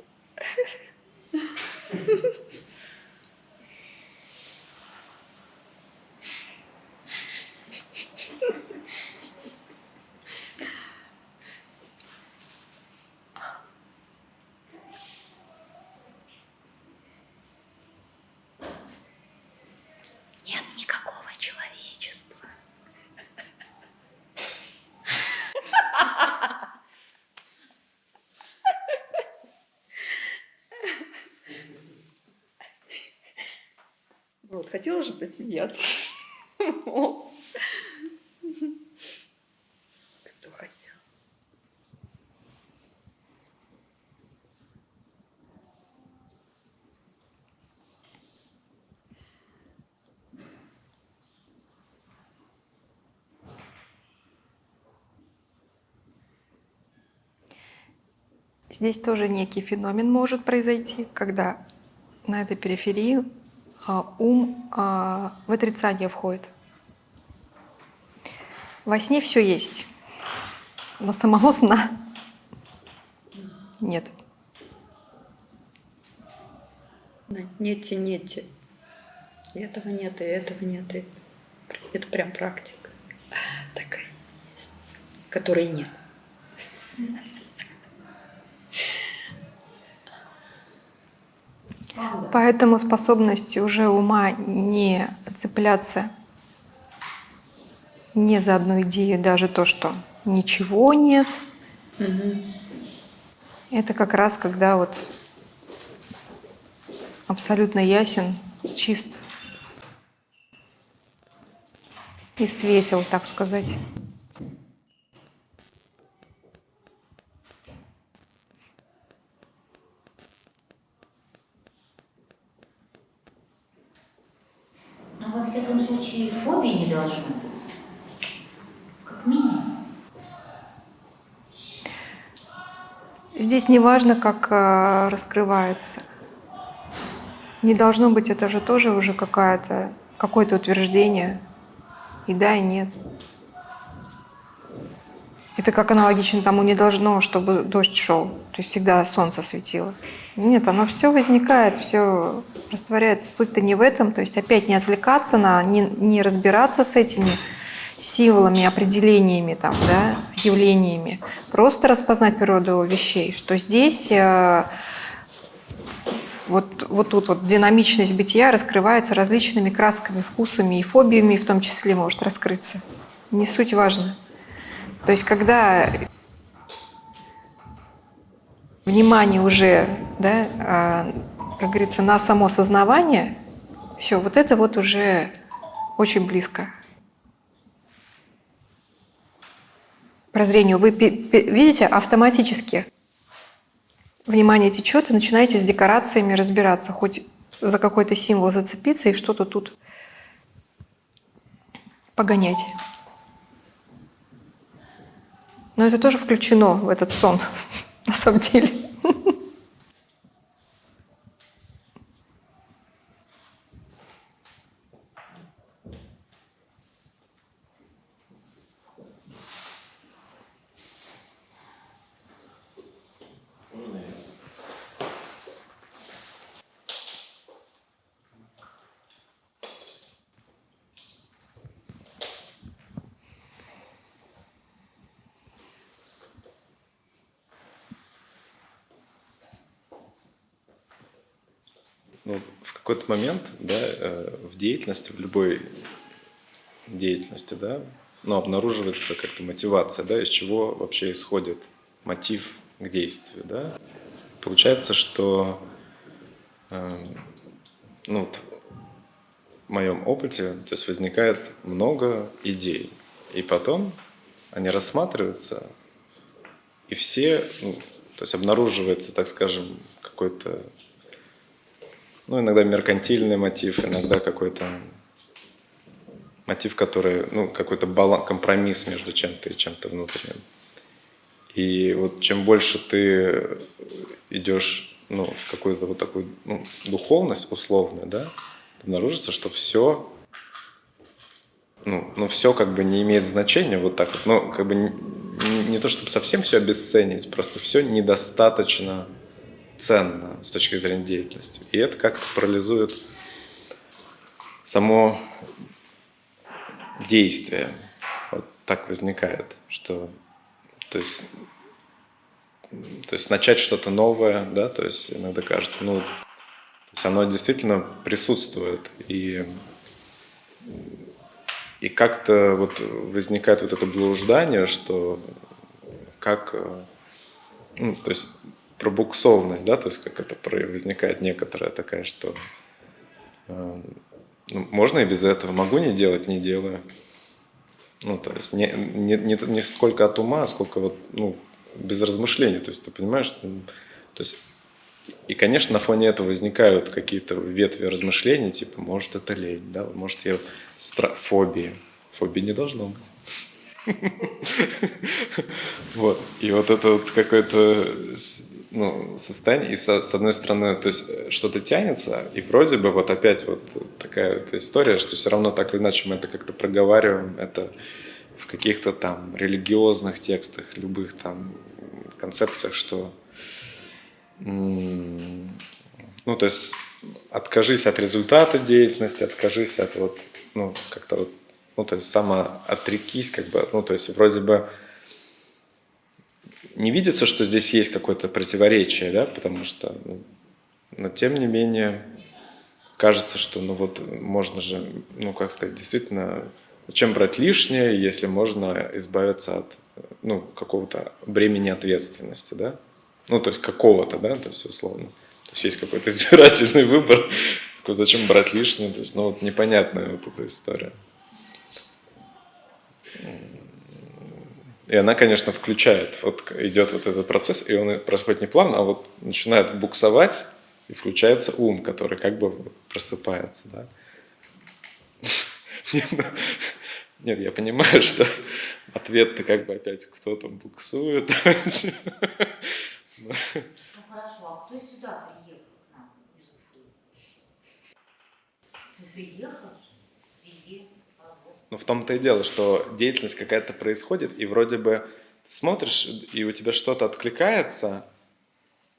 Нет никакого человечества. Вот, хотела же посмеяться. [LAUGHS] Кто хотел? Здесь тоже некий феномен может произойти, когда на этой периферии ум а, в отрицание входит. Во сне все есть, но самого сна нет. Нете, нете. И этого нет, и этого нет. И это прям практика такая есть, которой нет. Поэтому способность уже ума не цепляться не за одну идею, даже то, что ничего нет, это как раз когда вот абсолютно ясен, чист и светел, так сказать. Во всяком случае, фобии не должно быть. Как минимум. Здесь не важно, как э, раскрывается. Не должно быть, это же тоже уже какое-то утверждение. И да, и нет. Это как аналогично тому не должно, чтобы дождь шел. То есть всегда солнце светило. Нет, оно все возникает, все растворяется. Суть-то не в этом. То есть опять не отвлекаться на, не, не разбираться с этими символами, определениями, там, да, явлениями. Просто распознать природу вещей, что здесь э, вот, вот тут вот динамичность бытия раскрывается различными красками, вкусами и фобиями в том числе может раскрыться. Не суть важно. То есть когда внимание уже, да, а, как говорится, на само сознавание, все, вот это вот уже очень близко. Прозрению. Вы видите, автоматически внимание течет, и начинаете с декорациями разбираться, хоть за какой-то символ зацепиться и что-то тут погонять. Но это тоже включено в этот сон, [LAUGHS] на самом деле. ну, в какой-то момент, да, э, в деятельности, в любой деятельности, да, ну, обнаруживается как-то мотивация, да, из чего вообще исходит мотив к действию, да. Получается, что э, ну, вот в моем опыте то есть возникает много идей, и потом они рассматриваются, и все, ну, то есть обнаруживается, так скажем, какой-то ну, иногда меркантильный мотив, иногда какой-то мотив, который, ну, какой-то баланс, компромисс между чем-то и чем-то внутренним. И вот чем больше ты идешь ну, в какую-то вот такую ну, духовность условную, да, обнаружится, что все, ну, ну, все как бы не имеет значения вот так вот. Ну, как бы не, не то, чтобы совсем все обесценить, просто все недостаточно ценно с точки зрения деятельности. И это как-то парализует само действие. Вот так возникает, что то есть, то есть начать что-то новое, да, то есть иногда кажется, ну, то есть оно действительно присутствует, и, и как-то вот возникает вот это блуждание, что как, ну, то есть пробуксовность, да, то есть как это возникает некоторая такая, что э, ну, можно и без этого, могу не делать, не делаю. Ну, то есть не, не, не, не сколько от ума, а сколько вот, ну, без размышлений. То есть ты понимаешь, то есть и, конечно, на фоне этого возникают какие-то ветви размышлений, типа, может, это лень, да, может, я стра... фобии. Фобии не должно быть. [LAUGHS] Вот. И вот это вот какое-то ну, состояние, и со- с, одной стороны, то есть э, что-то тянется, и вроде бы вот опять вот такая вот история, что все равно так или иначе мы это как-то проговариваем, это в каких-то там религиозных текстах, любых там концепциях, что ну, то есть откажись от результата деятельности, откажись от вот, ну, как-то вот, ну, то есть самоотрекись, как бы, ну, то есть вроде бы не видится, что здесь есть какое-то противоречие, да, потому что, ну, но тем не менее, кажется, что, ну вот, можно же, ну, как сказать, действительно, зачем брать лишнее, если можно избавиться от, ну, какого-то бремени ответственности, да, ну, то есть какого-то, да, то есть условно. То есть есть какой-то [LAUGHS] избирательный выбор, зачем брать лишнее, то есть, ну, вот непонятная вот эта история. И она, конечно, включает, вот идет вот этот процесс, и он происходит не плавно, а вот начинает буксовать, и включается ум, который как бы просыпается, да. [LAUGHS] Нет, ну, нет, я понимаю, [LAUGHS] что ответ-то как бы опять кто там буксует. [LAUGHS] Ну хорошо, а кто сюда приехал к нам? Ну, приехал. Ну, в том-то и дело, что деятельность какая-то происходит, и вроде бы смотришь, и у тебя что-то откликается,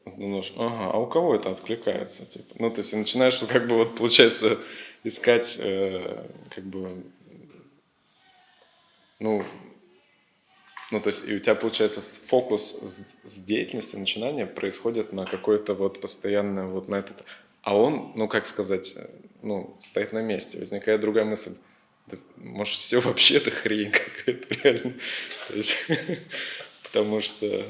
думаешь, ага, а у кого это откликается? Типа? Ну, то есть, и начинаешь, вот, как бы, вот, получается, искать, э, как бы, ну, ну, то есть, и у тебя, получается, фокус с, с деятельности, начинания происходит на какой-то вот постоянно вот на этот... А он, ну, как сказать, ну, стоит на месте. Возникает другая мысль. Да, может, все вообще это хрень [LAUGHS] какая-то, реально. То есть, [LAUGHS] потому что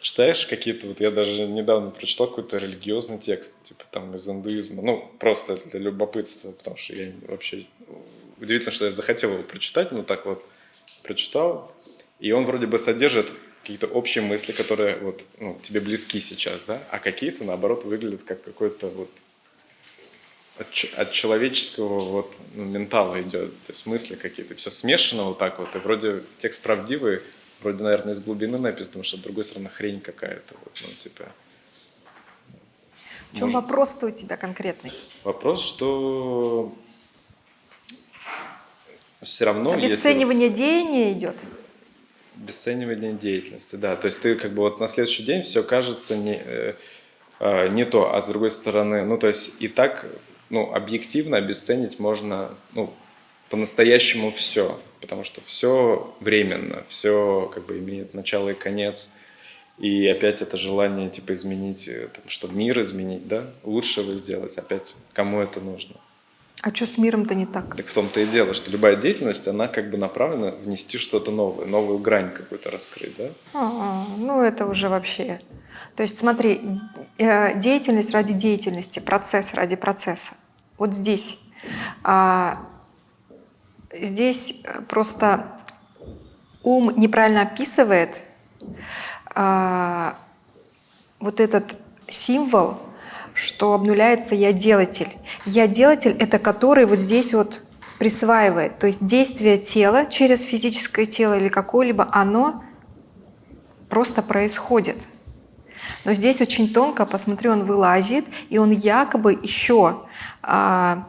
читаешь какие-то, вот я даже недавно прочитал какой-то религиозный текст, типа там из индуизма, ну, просто для любопытства, потому что я вообще... Удивительно, что я захотел его прочитать, но так вот прочитал, и он вроде бы содержит какие-то общие мысли, которые вот, ну, тебе близки сейчас, да, а какие-то, наоборот, выглядят как какой-то вот от, от человеческого вот ну, ментала идет, то есть мысли какие-то, все смешано вот так вот, и вроде текст правдивый, вроде, наверное, из глубины написан, потому что, с другой стороны, хрень какая-то, вот, ну, типа... В чем может- вопрос-то у тебя конкретный? Вопрос, что все равно, если Обесценивание деяния идет? Обесценивание деятельности, да. То есть ты как бы вот на следующий день все кажется не, э, э, не то, а с другой стороны, ну то есть и так, ну объективно обесценить можно, ну по-настоящему все, потому что все временно, все как бы имеет начало и конец. И опять это желание типа изменить, э, там, что мир изменить, да, лучше его сделать, опять кому это нужно. А что с миром-то не так? Так в том-то и дело, что любая деятельность, она как бы направлена внести что-то новое, новую грань какую-то раскрыть, да? А, ну это уже вообще. То есть смотри, э, деятельность ради деятельности, процесс ради процесса. Вот здесь. А, здесь э, просто ум неправильно описывает а, вот этот символ, что обнуляется «я делатель». «Я делатель» — это который вот здесь вот присваивает. То есть действие тела через физическое тело или какое-либо, оно просто происходит. Но здесь очень тонко, посмотри, он вылазит, и он якобы еще, а,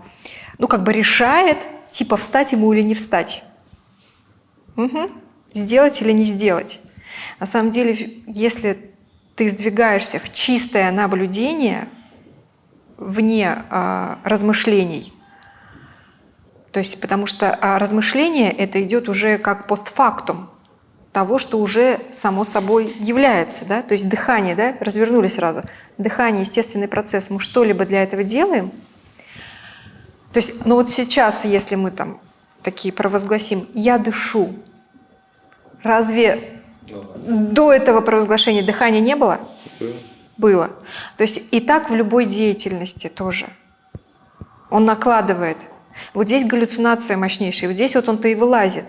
ну, как бы решает, типа, встать ему или не встать. Мгм. Сделать или не сделать. На самом деле, если ты сдвигаешься в чистое наблюдение, вне а, размышлений, то есть, потому что а, размышление это идет уже как постфактум того, что уже само собой является, да, то есть дыхание, да, развернули сразу, дыхание, естественный процесс, мы что-либо для этого делаем, то есть, ну вот сейчас, если мы там такие провозгласим, я дышу, разве Ну да. до этого провозглашения дыхания не было? Было. Было. То есть и так в любой деятельности тоже. Он накладывает. Вот здесь галлюцинация мощнейшая, вот здесь вот он-то и вылазит.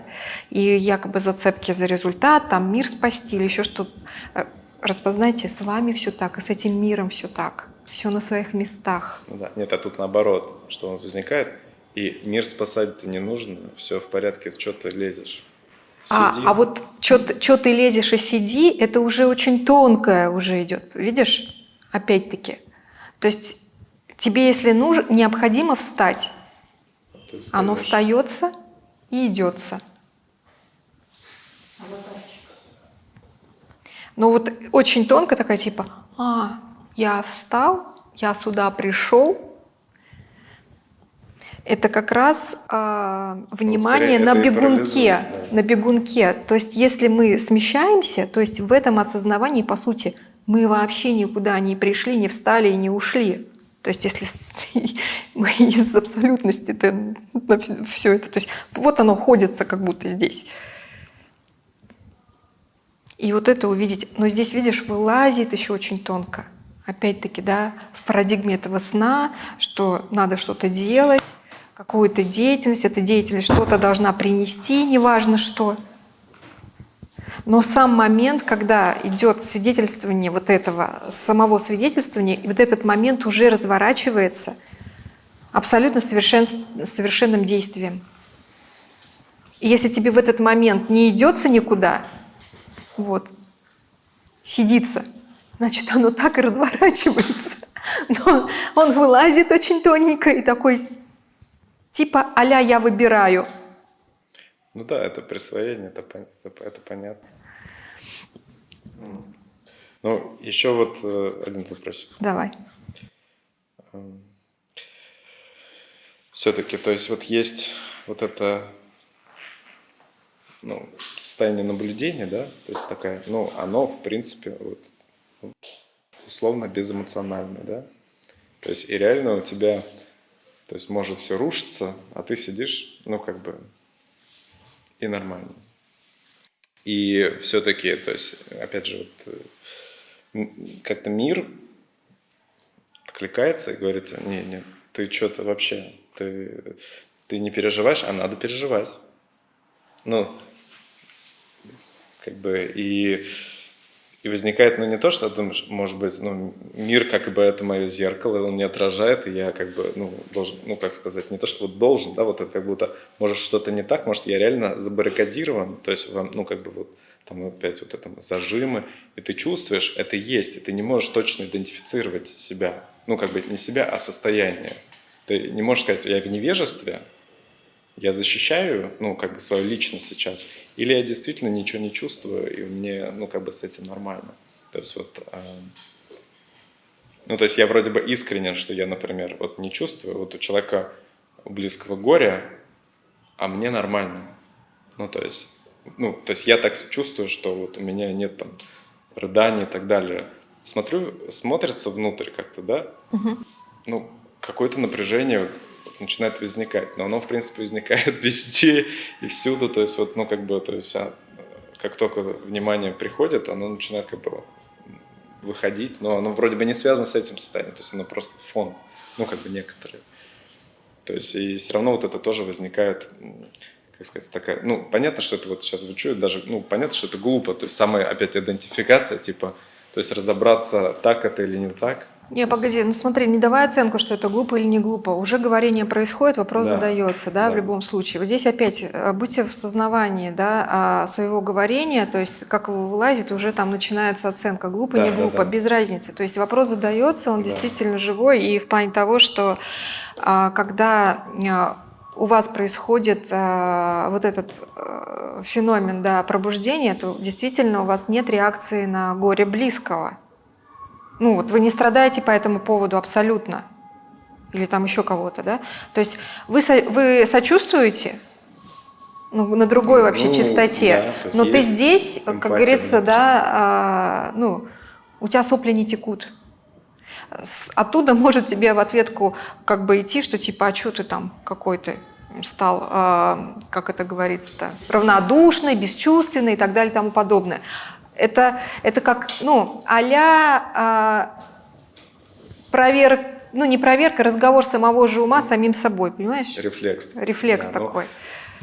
И якобы зацепки за результат, там мир спасти или еще что-то. Распознайте, с вами все так, и с этим миром все так. Все на своих местах. Ну да. Нет, а тут наоборот, что он возникает, и мир спасать-то не нужно, все в порядке, что ты лезешь. А, Сиди. а вот что ты лезешь и сиди, это уже очень тонкое уже идет, видишь? Опять-таки. То есть тебе, если нужно, необходимо встать, оно встается и идется. Но вот очень тонко такая типа, а, я встал, я сюда пришел. Это как раз а, внимание скорее на бегунке, да. на бегунке. То есть если мы смещаемся, то есть в этом осознавании, по сути, мы вообще никуда не пришли, не встали и не ушли. То есть если [LAUGHS] мы из абсолютности на все это, то есть вот оно ходится как будто здесь. И вот это увидеть. Но здесь, видишь, вылазит еще очень тонко. Опять-таки, да, в парадигме этого сна, что надо что-то делать, какую-то деятельность, эта деятельность что-то должна принести, неважно что. Но сам момент, когда идет свидетельствование вот этого, самого свидетельствования, вот этот момент уже разворачивается абсолютно совершен, совершенным действием. И если тебе в этот момент не идется никуда, вот, сидится, значит, оно так и разворачивается. Но он вылазит очень тоненько и такой, типа а я выбираю. Ну да, это присвоение, это, это, это понятно. Ну, еще вот э, один вопросик. Давай. Все-таки, то есть вот есть вот это ну, состояние наблюдения, да, то есть такая, ну, оно, в принципе, вот, ну, условно безэмоциональное, да, то есть и реально у тебя, то есть может все рушиться, а ты сидишь, ну, как бы, и нормально. И все-таки, то есть, опять же, вот, э, как-то мир откликается и говорит, не, не, ты что-то вообще, ты, ты не переживаешь, а надо переживать. Ну, как бы, и, и возникает, ну, не то, что думаешь, может быть, ну, мир как бы это мое зеркало, он меня отражает, и я как бы, ну, должен, ну, как сказать, не то, что вот должен, да, вот это как будто, может, что-то не так, может, я реально забаррикадирован, то есть, вам, ну, как бы вот, там опять вот это зажимы, и ты чувствуешь, это есть, и ты не можешь точно идентифицировать себя, ну, как бы не себя, а состояние. Ты не можешь сказать, я в невежестве, я защищаю, ну, как бы свою личность сейчас, или я действительно ничего не чувствую, и мне, ну, как бы с этим нормально. То есть вот, э, ну, то есть я вроде бы искренен, что я, например, вот не чувствую, вот у человека у близкого горя, а мне нормально. Ну, то есть, ну, то есть я так чувствую, что вот у меня нет там рыданий и так далее. Смотрю, смотрится внутрь как-то, да? Ну, какое-то напряжение начинает возникать, но оно, в принципе, возникает [LAUGHS] везде и всюду, то есть вот, ну, как бы, то есть, а, как только внимание приходит, оно начинает как бы выходить, но оно вроде бы не связано с этим состоянием, то есть оно просто фон, ну, как бы некоторые. То есть и все равно вот это тоже возникает, как сказать, такая, ну, понятно, что это вот сейчас звучит, даже, ну, понятно, что это глупо, то есть самая опять идентификация, типа, то есть разобраться, так это или не так. Не, погоди, ну смотри, не давай оценку, что это глупо или не глупо. Уже говорение происходит, вопрос Да. задается, да, в Да. любом случае. Вот здесь опять э, будьте в сознавании, да, а, своего говорения, то есть как его вылазит, уже там начинается оценка, глупо, Да, не да, глупо, да. без разницы. То есть вопрос задается, он Да. действительно живой, и в плане того, что а, когда а, у вас происходит а, вот этот феномен да, пробуждения, то действительно у вас нет реакции на горе близкого. Ну вот вы не страдаете по этому поводу абсолютно. Или там еще кого-то, да? То есть вы, со- вы сочувствуете ну, на другой вообще Ну, частоте, да, но ты здесь, как эмпатия говорится, внутри. да, а, ну, у тебя сопли не текут. Оттуда может тебе в ответку как бы идти, что типа, а что ты там какой-то стал, а, как это говорится-то, равнодушный, бесчувственный и так далее и тому подобное. Это, это как, ну, а-ля а, провер, ну не проверка, разговор самого же ума с самим собой, понимаешь? Рефлекс. Рефлекс Да, но- такой.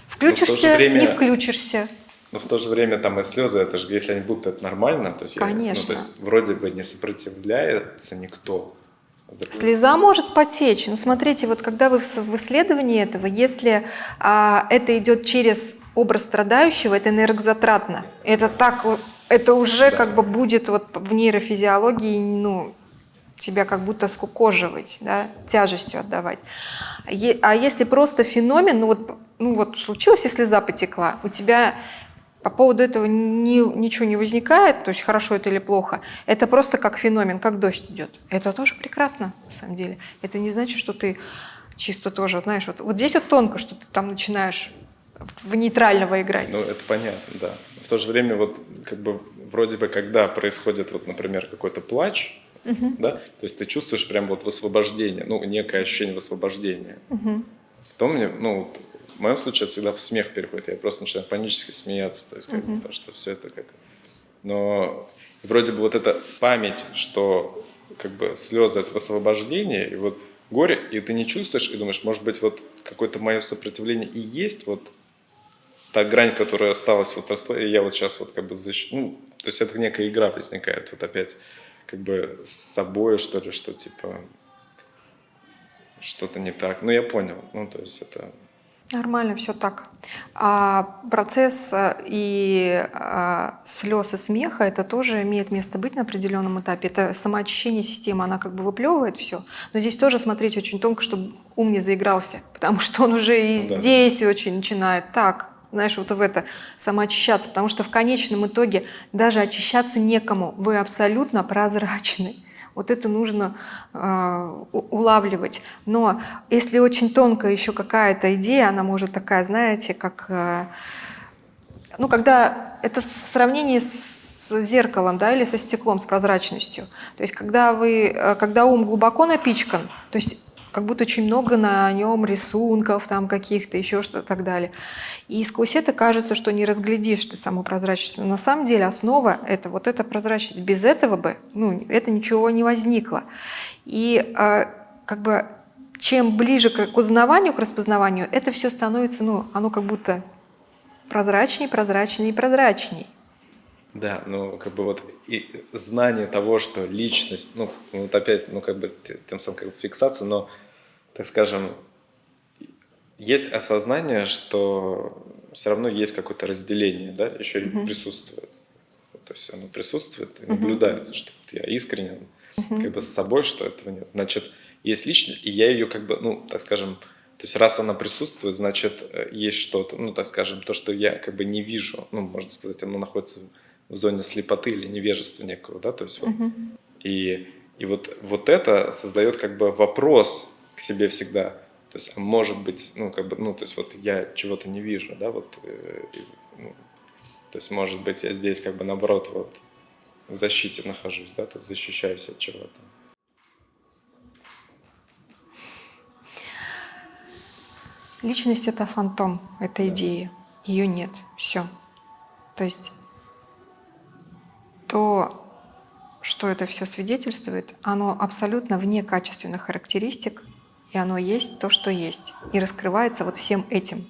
в то Включишься, же время- не включишься. Но в то же время там и слезы, это же, если они будут, это нормально. То есть я- Конечно. ну, то есть вроде бы не сопротивляется никто. Другой- Слеза может потечь. Ну, смотрите, вот когда вы в исследовании этого, если а, это идет через образ страдающего это энергозатратно. Это так, это уже Да. как бы будет вот в нейрофизиологии, ну, тебя как будто скукоживать, да, тяжестью отдавать. Е- А если просто феномен, ну вот, ну вот случилось, и слеза потекла, у тебя по поводу этого ни- ничего не возникает, то есть хорошо это или плохо, это просто как феномен, как дождь идет. Это тоже прекрасно, на самом деле. Это не значит, что ты чисто тоже, знаешь, вот, вот здесь вот тонко, что ты там начинаешь в нейтрального играть. Ну, это понятно, да. В то же время, вот, как бы, вроде бы, когда происходит, вот, например, какой-то плач, да, то есть ты чувствуешь прям вот высвобождение, ну, некое ощущение высвобождения. Мгм. Потом мне, ну, в моем случае это всегда в смех переходит, я просто начинаю панически смеяться, то есть, бы, потому что все это как... Но вроде бы вот эта память, что как бы слезы это высвобождение, и вот горе, и ты не чувствуешь, и думаешь, может быть, вот какое-то мое сопротивление и есть вот та грань, которая осталась вот я вот сейчас вот как бы защ... ну, то есть это некая игра возникает вот опять как бы с собой, что ли, что типа что-то не так. Ну, я понял. Ну, то есть это... Нормально, все так. А процесс э, и а, слез и смеха это тоже имеет место быть на определенном этапе. Это самоочищение системы, она как бы выплевывает все. Но здесь тоже смотреть очень тонко, чтобы ум не заигрался, [LAUGHS] потому что он уже и Да. здесь очень начинает так, знаешь, вот в это самоочищаться, потому что в конечном итоге даже очищаться некому. Вы абсолютно прозрачны. Вот это нужно э, улавливать. Но если очень тонкая еще какая-то идея, она может такая, знаете, как... э, ну, когда это в сравнении с зеркалом, да, или со стеклом, с прозрачностью. То есть, когда вы, э, когда ум глубоко напичкан, то есть как будто очень много на нем рисунков там каких-то, еще что-то так далее. И сквозь это кажется, что не разглядишь ты саму прозрачность. Но на самом деле основа — это вот эта прозрачность. Без этого бы, ну, это ничего не возникло. И э, как бы чем ближе к узнаванию, к распознаванию, это все становится, ну, оно как будто прозрачней, прозрачней и прозрачней. Да, ну, как бы вот и знание того, что личность, ну, вот опять, ну, как бы тем самым как бы фиксация, но, так скажем, есть осознание, что все равно есть какое-то разделение, да, еще и присутствует. То есть оно присутствует и наблюдается, что вот я искренен как бы с собой, что этого нет. Значит, есть личность, и я ее как бы, ну, так скажем, то есть раз она присутствует, значит, э, есть что-то, ну, так скажем, то, что я как бы не вижу, ну, можно сказать, оно находится в зоне слепоты или невежества некого, да, то есть вот, и, и вот, вот это создает как бы вопрос к себе всегда, то есть, а может быть, ну, как бы, ну, то есть вот я чего-то не вижу, да, вот, э, ну, то есть, может быть, я здесь как бы наоборот вот в защите нахожусь, да, то есть защищаюсь от чего-то. Личность — это фантом, это идея. Ее нет. Все. То есть то, что это все свидетельствует, оно абсолютно вне качественных характеристик, и оно есть то, что есть, и раскрывается вот всем этим.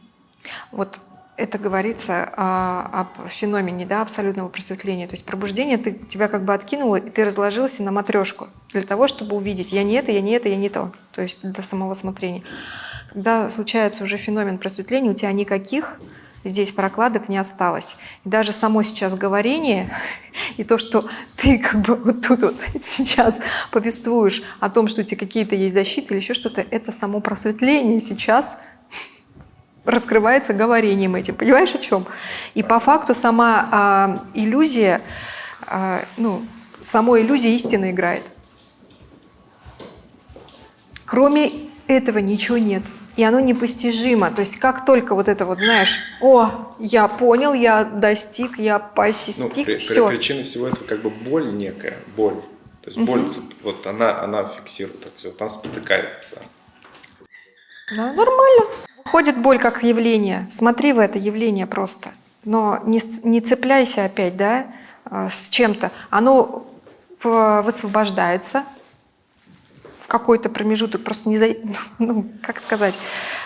Вот это говорится а, об феномене да, абсолютного просветления. То есть пробуждение ты, тебя как бы откинуло, и ты разложился на матрешку для того, чтобы увидеть, я не это, я не это, я не то. То есть для самого смотрения. Когда случается уже феномен просветления, у тебя никаких здесь прокладок не осталось. И даже само сейчас говорение [LAUGHS] и то, что ты как бы вот тут вот [LAUGHS] сейчас повествуешь о том, что у тебя какие-то есть защиты или еще что-то, это само просветление сейчас [LAUGHS] раскрывается говорением этим. Понимаешь, о чем? И по факту сама а, иллюзия, а, ну, самой иллюзия истины играет. Кроме этого ничего нет. И оно непостижимо. То есть как только вот это вот, знаешь, о, я понял, я достиг, я Ну, постиг, при- при- все. причина всего этого как бы боль некая, боль. То есть боль, вот она, она фиксирует, так сказать, она спотыкается. Да, нормально. Выходит боль как явление. Смотри в это явление просто. Но не, не цепляйся опять, да, а, с чем-то. Оно высвобождается какой-то промежуток, просто не за... [LAUGHS] ну, как сказать.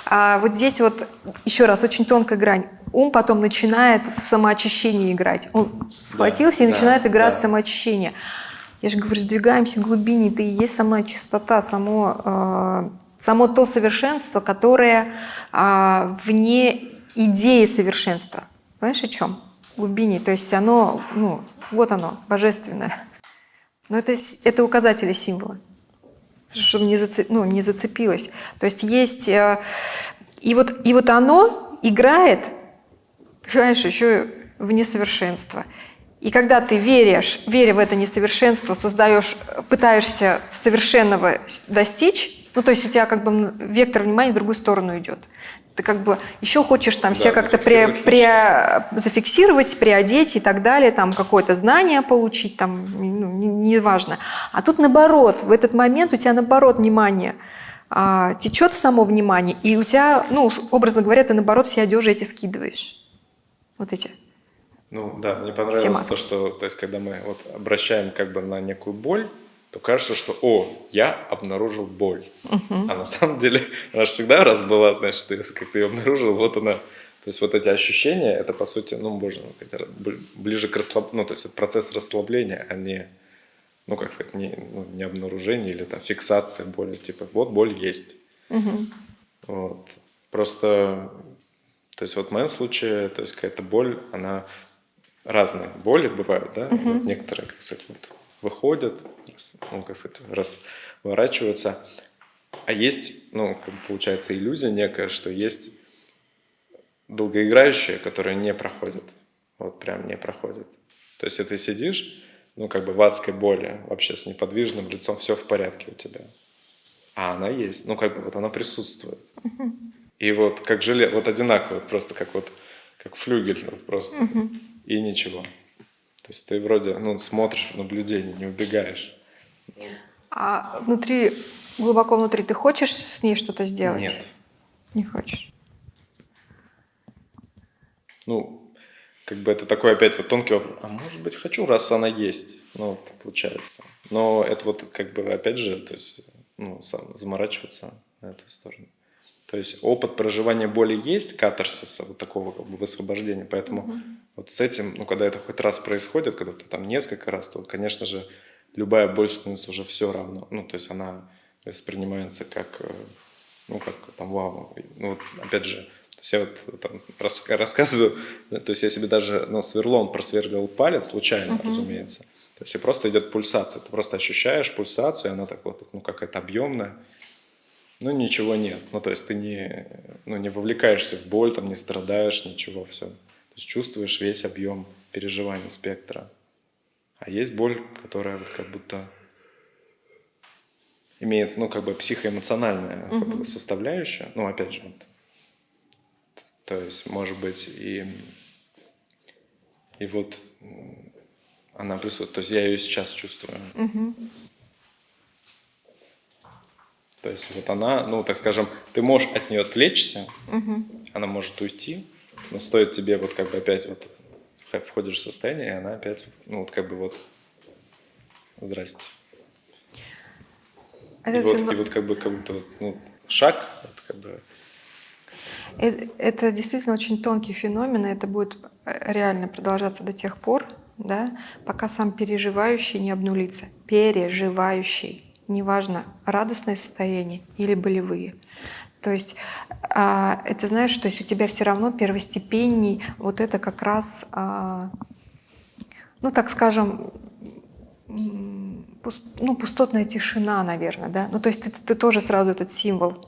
А вот здесь вот, еще раз, очень тонкая грань. Ум потом начинает в самоочищение играть. Он схватился и да, начинает играть да. в самоочищение. Я же говорю, сдвигаемся к глубине, это и есть сама чистота, само, э, само то совершенство, которое а, вне идеи совершенства. Понимаешь, о чем? В глубине. То есть оно, ну, вот оно, божественное. Но это, это указатели символа, чтобы не, зацеп, ну, не зацепилось. То есть есть... э, и, вот, и вот оно играет, понимаешь, еще в несовершенство. И когда ты веришь, веря в это несовершенство, создаешь, пытаешься совершенного достичь, ну то есть у тебя как бы вектор внимания в другую сторону идет. Ты как бы еще хочешь там Да, себя как-то зафиксировать пре- зафиксировать, приодеть и так далее, там какое-то знание получить, там, ну, не- неважно. А тут наоборот, в этот момент у тебя наоборот внимание а, течет в само внимание, и у тебя, ну, образно говоря, ты наоборот все одежи эти скидываешь. Вот эти. Ну да, мне понравилось то, что, то есть, когда мы вот обращаем как бы на некую боль, то кажется, что, о, я обнаружил боль. А на самом деле, она же всегда раз была, значит, ты как ты ее обнаружил, вот она. То есть вот эти ощущения, это по сути, ну, можно как-то бли- ближе к расслаблению, ну, то есть это процесс расслабления, а не, ну, как сказать, не, ну, не обнаружение или там фиксация боли. Типа, вот боль есть. Вот. Просто, то есть вот в моем случае, то есть какая-то боль, она разные боли бывают, да, Вот некоторые, как сказать, вот выходят, ну, как сказать, разворачиваются, а есть, ну, получается, иллюзия некая, что есть долгоиграющие, которые не проходят, вот прям не проходят. То есть, если ты сидишь, ну, как бы в адской боли, вообще с неподвижным лицом, все в порядке у тебя. А она есть, ну, как бы вот она присутствует. И вот как желе, вот одинаково, вот просто как вот, как флюгель, вот просто, и ничего. То есть ты вроде, ну, смотришь в наблюдение, не убегаешь. А внутри, глубоко внутри, ты хочешь с ней что-то сделать? Нет. Не хочешь. Ну, как бы это такой опять вот тонкий вопрос. А может быть, хочу, раз она есть. Ну, получается. Но это вот как бы опять же, то есть, ну, сам заморачиваться на эту сторону. То есть опыт проживания боли есть, катарсиса, вот такого как бы высвобождения. Поэтому вот с этим, ну, когда это хоть раз происходит, когда ты там несколько раз, то, конечно же, любая боль становится уже все равно. Ну, то есть она воспринимается как, э, ну, как там, вау. Ну, вот, опять же, то есть я вот там рас- рассказываю, да, то есть я себе даже, ну, сверлом просверлил палец, случайно, разумеется. То есть и просто идет пульсация, ты просто ощущаешь пульсацию, и она так вот, ну, какая-то объемная. Ну, ничего нет. Ну, то есть ты не, ну, не вовлекаешься в боль, там, не страдаешь, ничего, все. То есть чувствуешь весь объем переживаний спектра. А есть боль, которая вот как будто имеет, ну, как бы психоэмоциональная как бы, составляющая. Ну, опять же, вот. То есть, может быть, и, и вот она присутствует. То есть я ее сейчас чувствую. То есть вот она, ну, так скажем, ты можешь от нее отвлечься, она может уйти, но стоит тебе вот как бы опять вот входишь в состояние, и она опять, ну, вот как бы вот, здрасте. И Этот вот, фено- и вот как бы, как будто, ну, шаг, вот как бы, Э- Это действительно очень тонкий феномен, и это будет э, реально продолжаться до тех пор, да, пока сам переживающий не обнулится. Переживающий. Неважно, радостное состояние или болевые. То есть а, это знаешь, то есть у тебя все равно первостепенней вот это как раз, а, ну так скажем, м, пус- ну, пустотная тишина, наверное, да. Ну то есть ты, ты тоже сразу этот символ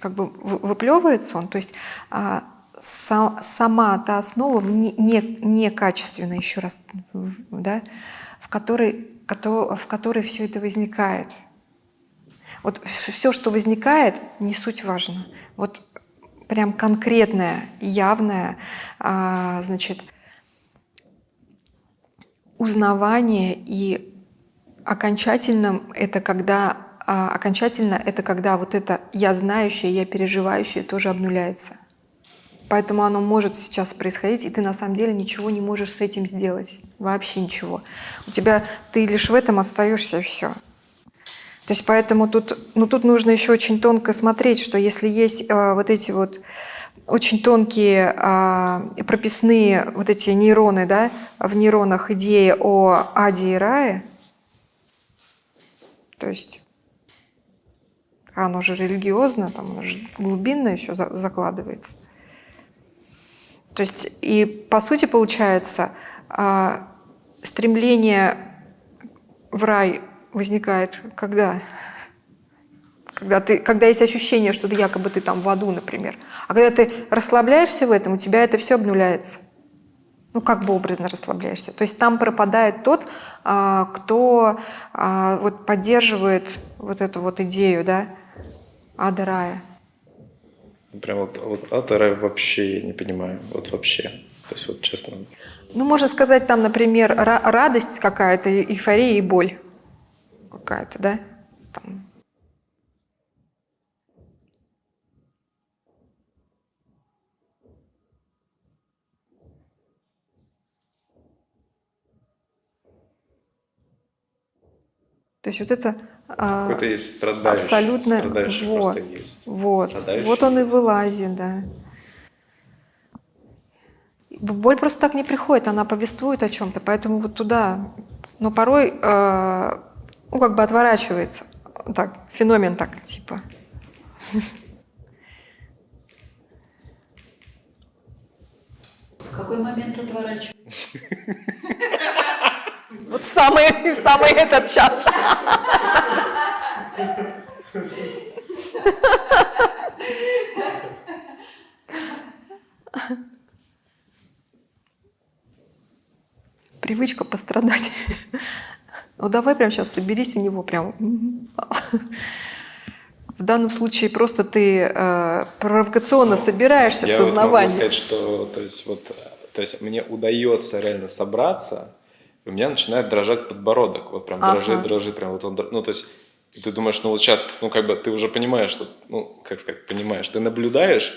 как бы вы- выплевывается он, то есть а, са- сама та основа не, не, некачественная, еще раз, да, в которой, кото- в которой все это возникает. Вот все, что возникает, не суть важно. Вот прям конкретное, явное, а, значит, узнавание и окончательным это когда а, окончательно это когда вот это я знающее, я переживающее тоже обнуляется. Поэтому оно может сейчас происходить, и ты на самом деле ничего не можешь с этим сделать. Вообще ничего. У тебя ты лишь в этом остаешься и все. То есть поэтому тут, ну, тут нужно еще очень тонко смотреть, что если есть э, вот эти вот очень тонкие э, прописные вот эти нейроны, да, в нейронах идеи о аде и рае, то есть оно же религиозно, там оно же глубинно еще за- закладывается. То есть, и по сути получается, а, стремление в рай возникает когда? Когда, ты, когда есть ощущение, что ты якобы ты там в аду, например. А когда ты расслабляешься в этом, у тебя это все обнуляется. Ну, как бы образно расслабляешься. То есть там пропадает тот, а, кто а, вот поддерживает вот эту вот идею, да, ада рая. Прям вот, вот и рай вообще я не понимаю. Вот вообще. То есть вот честно. Ну, можно сказать, там, например, ра- радость какая-то, эйфория и боль какая-то, да? Там. То есть вот это а, есть страдающий. абсолютно Страдающий вот, есть. вот, Страдающий вот он и вылазит, да. Боль просто так не приходит, она повествует о чем-то, поэтому вот туда, но порой, э, ну как бы отворачивается, так феномен так типа. В какой момент отворачивать? [LAUGHS] Вот в самый, в [LAUGHS] самый этот час. Привычка пострадать. Ну давай прямо сейчас соберись у него прям. В данном случае просто ты э, провокационно собираешься в Я вот могу сознавании. сказать, что то есть, вот, то есть мне удается реально собраться, у меня начинает дрожать подбородок. Вот прям Ага. дрожит, дрожит, прям вот он, ну то есть ты думаешь, ну вот сейчас, ну как бы ты уже понимаешь, что, ну как сказать, понимаешь, ты наблюдаешь,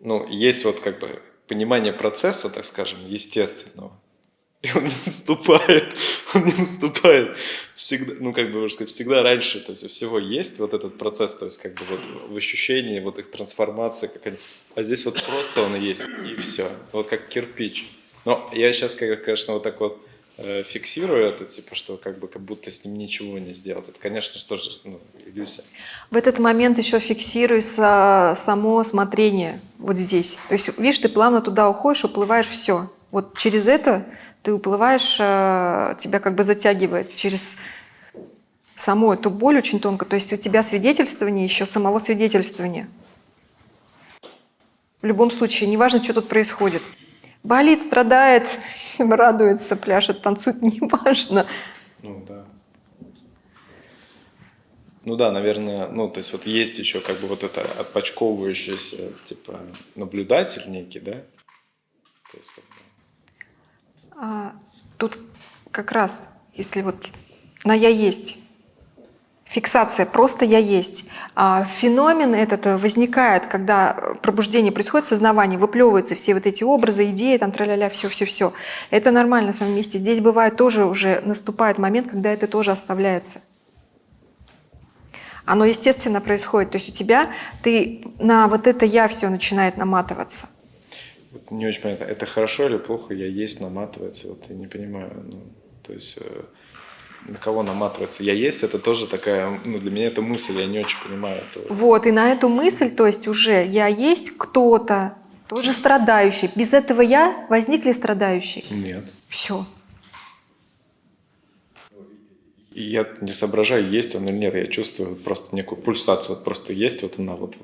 ну есть вот как бы понимание процесса, так скажем, естественного. [LAUGHS] И он не наступает, [LAUGHS] он не наступает всегда, ну как бы можно сказать, всегда раньше, то есть всего есть вот этот процесс, то есть как бы вот в ощущении, вот их трансформации, как они, а здесь вот просто он есть, и все, вот как кирпич. Но я сейчас, конечно, вот так вот э, фиксирую это, типа, что как бы как будто с ним ничего не сделать. Это, конечно, что же, ну, иллюзия. В этот момент еще фиксируется само смотрение вот здесь. То есть, видишь, ты плавно туда уходишь, уплываешь все. Вот через это ты уплываешь, э, тебя как бы затягивает через саму эту боль очень тонко. То есть у тебя свидетельствование еще самого свидетельствования. В любом случае, неважно, что тут происходит. Болит, страдает, радуется, пляшет, танцует, [LAUGHS] неважно. Ну да. Ну да, наверное, ну то есть вот есть еще как бы вот это отпочковывающийся типа наблюдатель некий, да? То есть, как бы, А, тут как раз, если вот на «я есть», фиксация, просто «я есть». А феномен этот э, возникает, когда э, пробуждение происходит, сознавание, выплевываются все вот эти образы, идеи, там тра-ля-ля, все-все-все. Это нормально на самом месте. Здесь бывает тоже уже наступает момент, когда это тоже оставляется. Оно естественно происходит. То есть у тебя, ты на вот это «я» все начинает наматываться. вот не очень понятно, это хорошо или плохо, я есть, наматывается, вот я не понимаю, ну, то есть э, на кого наматывается, я есть, это тоже такая, ну для меня это мысль, я не очень понимаю этого. Вот, и на эту мысль, то есть уже я есть кто-то, тоже страдающий. Без этого я возник ли страдающий? Нет. Все. Я не соображаю, есть он или нет, я чувствую просто некую пульсацию, вот просто есть вот она вот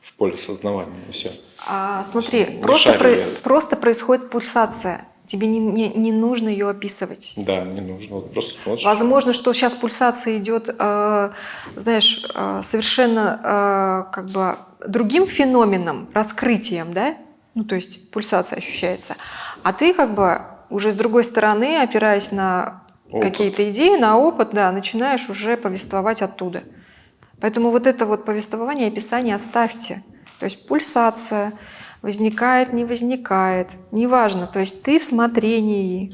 в поле сознавания, и все. А, смотри, Не просто, про- просто происходит пульсация. Тебе не, не- не нужно ее описывать. Да, не нужно, вот просто смотришь. Возможно, что сейчас пульсация идет, э, знаешь, э, совершенно э, как бы другим феноменом, раскрытием, да? Ну, то есть пульсация ощущается. А ты как бы уже с другой стороны, опираясь на какие-то идеи, на опыт, да, начинаешь уже повествовать оттуда. Поэтому вот это вот повествование, описание оставьте. То есть пульсация возникает, не возникает, неважно. То есть ты в смотрении.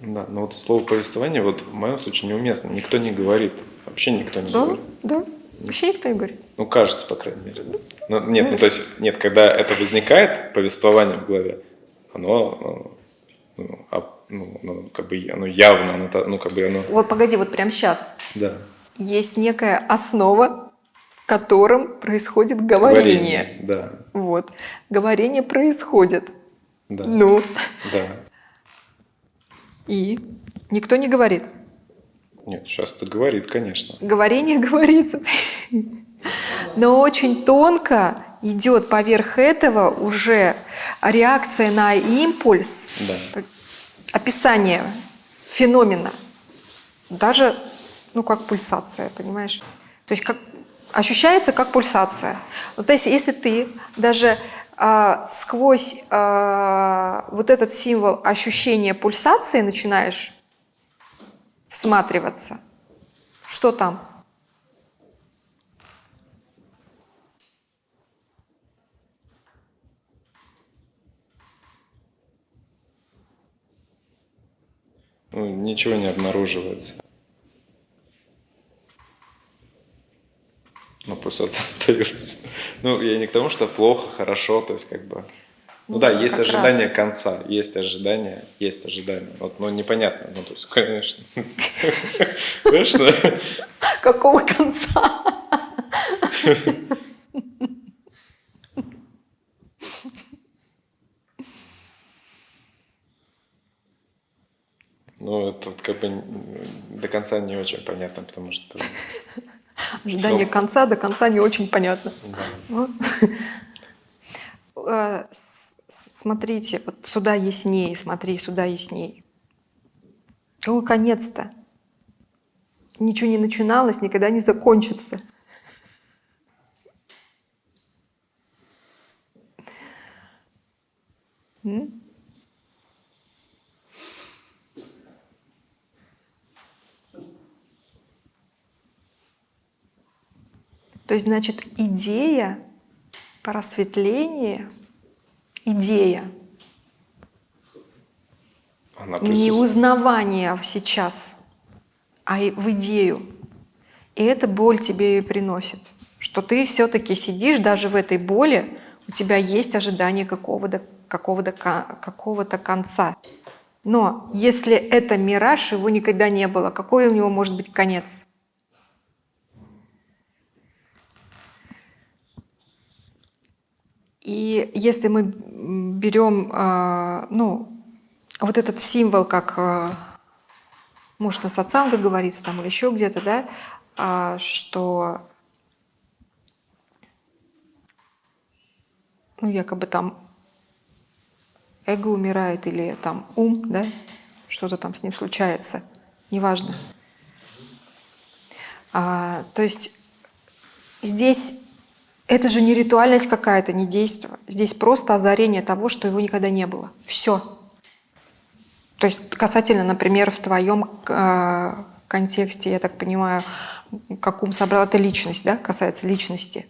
Да, но вот слово повествование вот в моем случае неуместно. Никто не говорит, вообще никто не Да, говорит. да. Вообще никто не говорит. Ну, кажется, по крайней мере. Да. Но, нет, ну то есть, нет, когда это возникает, повествование в голове, оно, ну, а- ну, ну, как бы, оно явно, оно, ну, как бы оно, Вот погоди, вот прямо сейчас. да. Есть некая основа, в котором происходит говорение. Да. Вот. Говорение происходит. Да. Ну, Да. и никто не говорит. Нет, сейчас это говорит, конечно. Говорение [LAUGHS] говорится. Но очень тонко идет поверх этого уже реакция на импульс, Да. описание феномена. Даже, ну, как пульсация, понимаешь? То есть как, ощущается как пульсация. Ну, то есть если ты даже а, сквозь а, вот этот символ ощущения пульсации начинаешь всматриваться, что там? Ну, ничего не обнаруживается. Но пульсация остается. Ну, я не к тому, что плохо, хорошо, то есть как бы... Ну, Ну да, есть как ожидание конца, есть ожидание, есть ожидание. Вот, ну, непонятно, ну, то есть, конечно. [LAUGHS] Конечно. Какого конца? Ну, это как бы до конца не очень понятно, потому что... Ожидание Ну. конца до конца не очень понятно. да. Ну, [LAUGHS] э, Смотрите, вот сюда ясней, смотри, сюда ясней. Какой конец-то? Ничего не начиналось, никогда не закончится. М? То есть, значит, идея просветления, идея Она не узнавание сейчас, а в идею. И эта боль тебе и приносит, что ты все-таки сидишь даже в этой боли, у тебя есть ожидание какого-то какого-то какого-то конца. Но если это мираж, его никогда не было, какой у него может быть конец? И если мы берем, а, ну, вот этот символ, как, а, может, на сатсанга говорится там или еще где-то, да, а, что, ну, якобы там эго умирает или там ум, да, что-то там с ним случается, неважно. А, то есть здесь это же не ритуальность какая-то, не действие. Здесь просто озарение того, что его никогда не было. Все. То есть касательно, например, в твоем э, контексте, я так понимаю, как ум собрал, это личность, да, касается личности.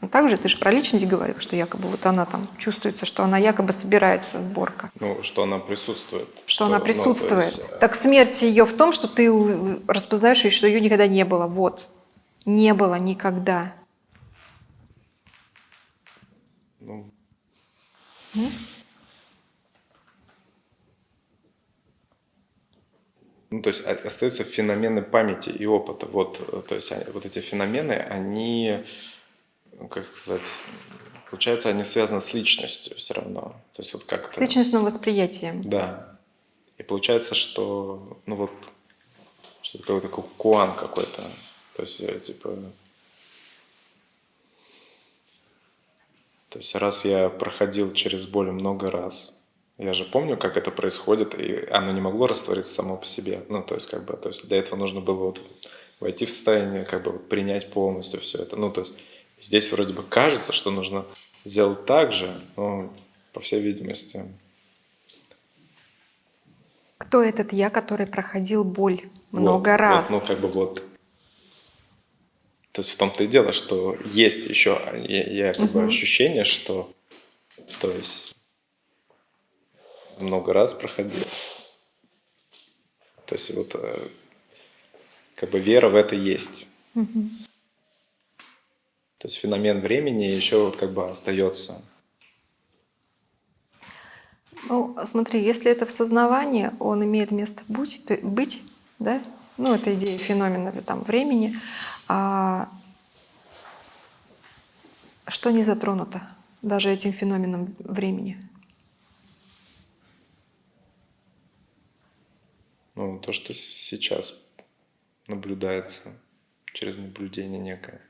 Ну, также ты же про личность говорил, что якобы вот она там чувствуется, что она якобы собирается сборка, Ну, что она присутствует. что, она ну, присутствует. есть, э, Так смерть ее в том, что ты распознаешь, ее, что ее никогда не было. Вот. Не было никогда. ну, Ну, то есть о- остаются феномены памяти и опыта. Вот, э, то есть вот эти феномены, они, ну, как сказать, получается, они связаны с личностью все равно. То есть вот как-то... С личностным восприятием. Да. И получается, что, ну вот, что какой-то такой куан какой-то. То есть, э, типа... То есть, раз я проходил через боль много раз, я же помню, как это происходит, и оно не могло раствориться само по себе. Ну, то есть, как бы, то есть для этого нужно было вот войти в состояние, как бы вот принять полностью все это. Ну, то есть здесь вроде бы кажется, что нужно сделать так же, но, по всей видимости, Кто этот я, который проходил боль Вот, много вот, раз? ну, как бы вот. То есть в том-то и дело, что есть еще я, я как бы Мгм. ощущение, что то есть много раз проходил. То есть вот э, как бы вера в это есть. Мгм. То есть феномен времени еще вот как бы остается. Ну, смотри, если это в сознавании, он имеет место быть, то- быть да? ну, это идея феномена там, времени, а, что не затронуто даже этим феноменом времени? Ну, то, что сейчас наблюдается через наблюдение некое.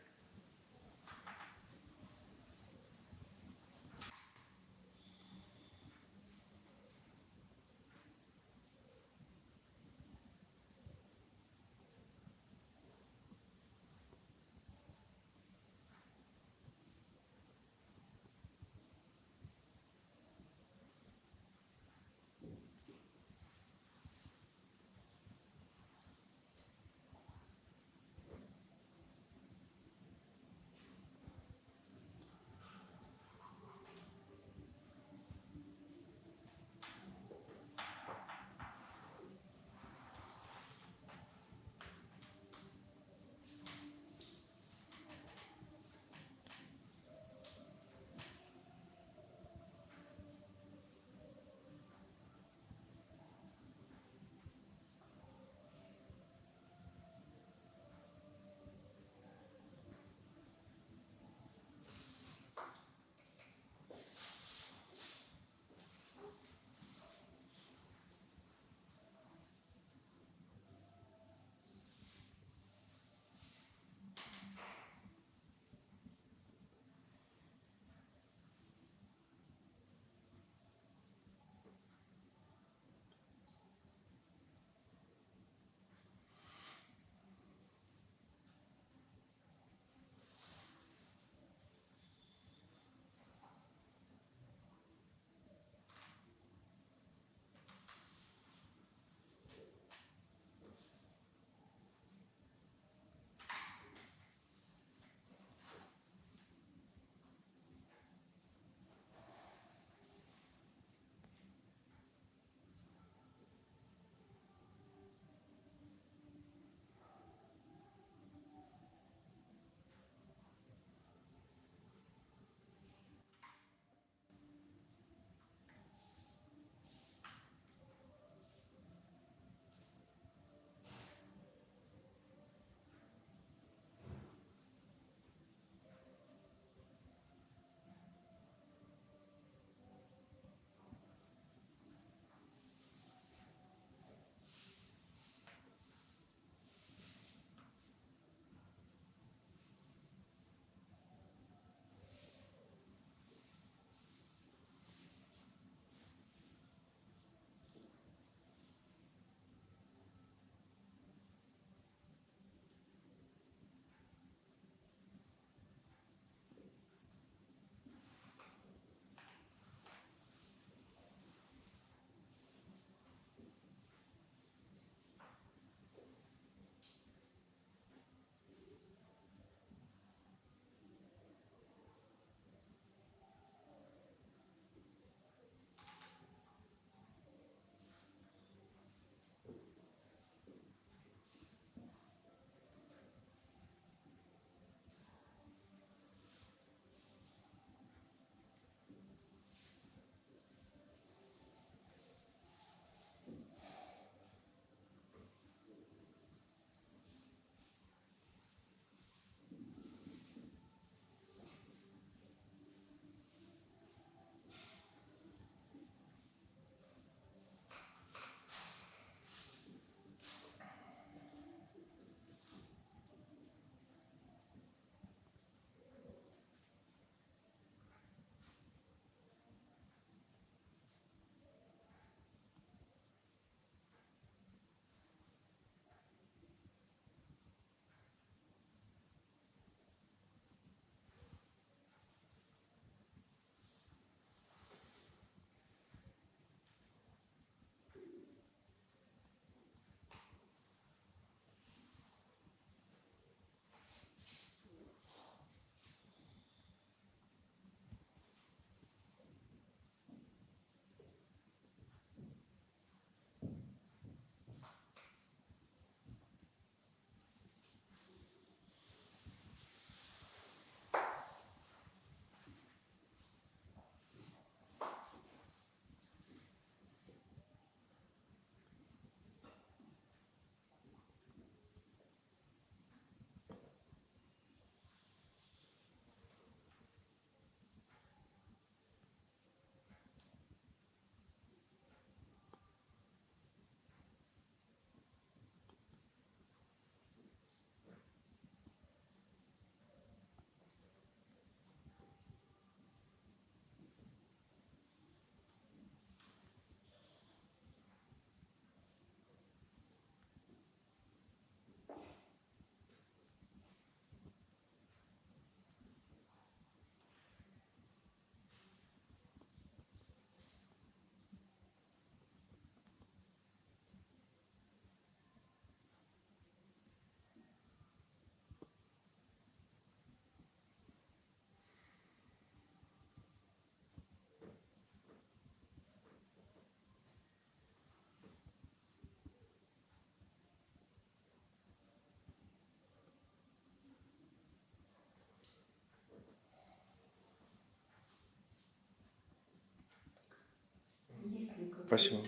Спасибо.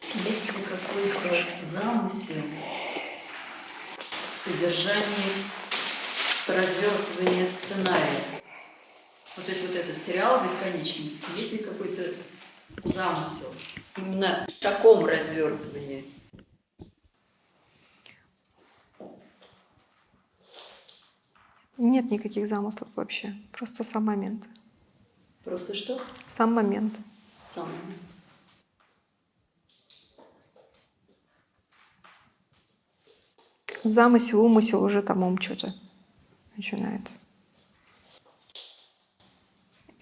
Есть ли какой-то замысел в содержании развертывания сценария? Вот то есть вот этот сериал бесконечный, есть ли какой-то замысел именно в таком развертывании? Нет никаких замыслов вообще. Просто сам момент. Просто что? Сам момент. Сам. Замысел, умысел уже там ум что-то начинает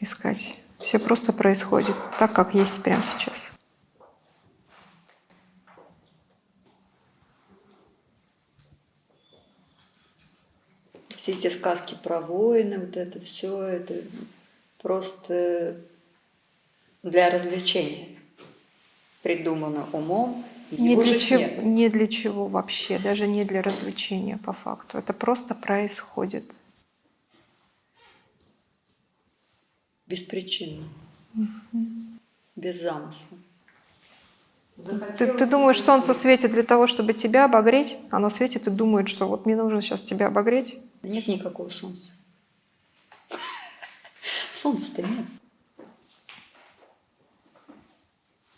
искать. Все просто происходит так, как есть прямо сейчас. Все эти сказки про войны, вот это все, это просто для развлечения. Придумано умом, Не для, чего, не для чего вообще, даже не для развлечения по факту. Это просто происходит. Беспричинно. Без замысла. Ты, ты думаешь, солнце светит для того, чтобы тебя обогреть? Оно светит и думает, что вот мне нужно сейчас тебя обогреть. Нет никакого солнца. [LAUGHS] Солнца-то нет.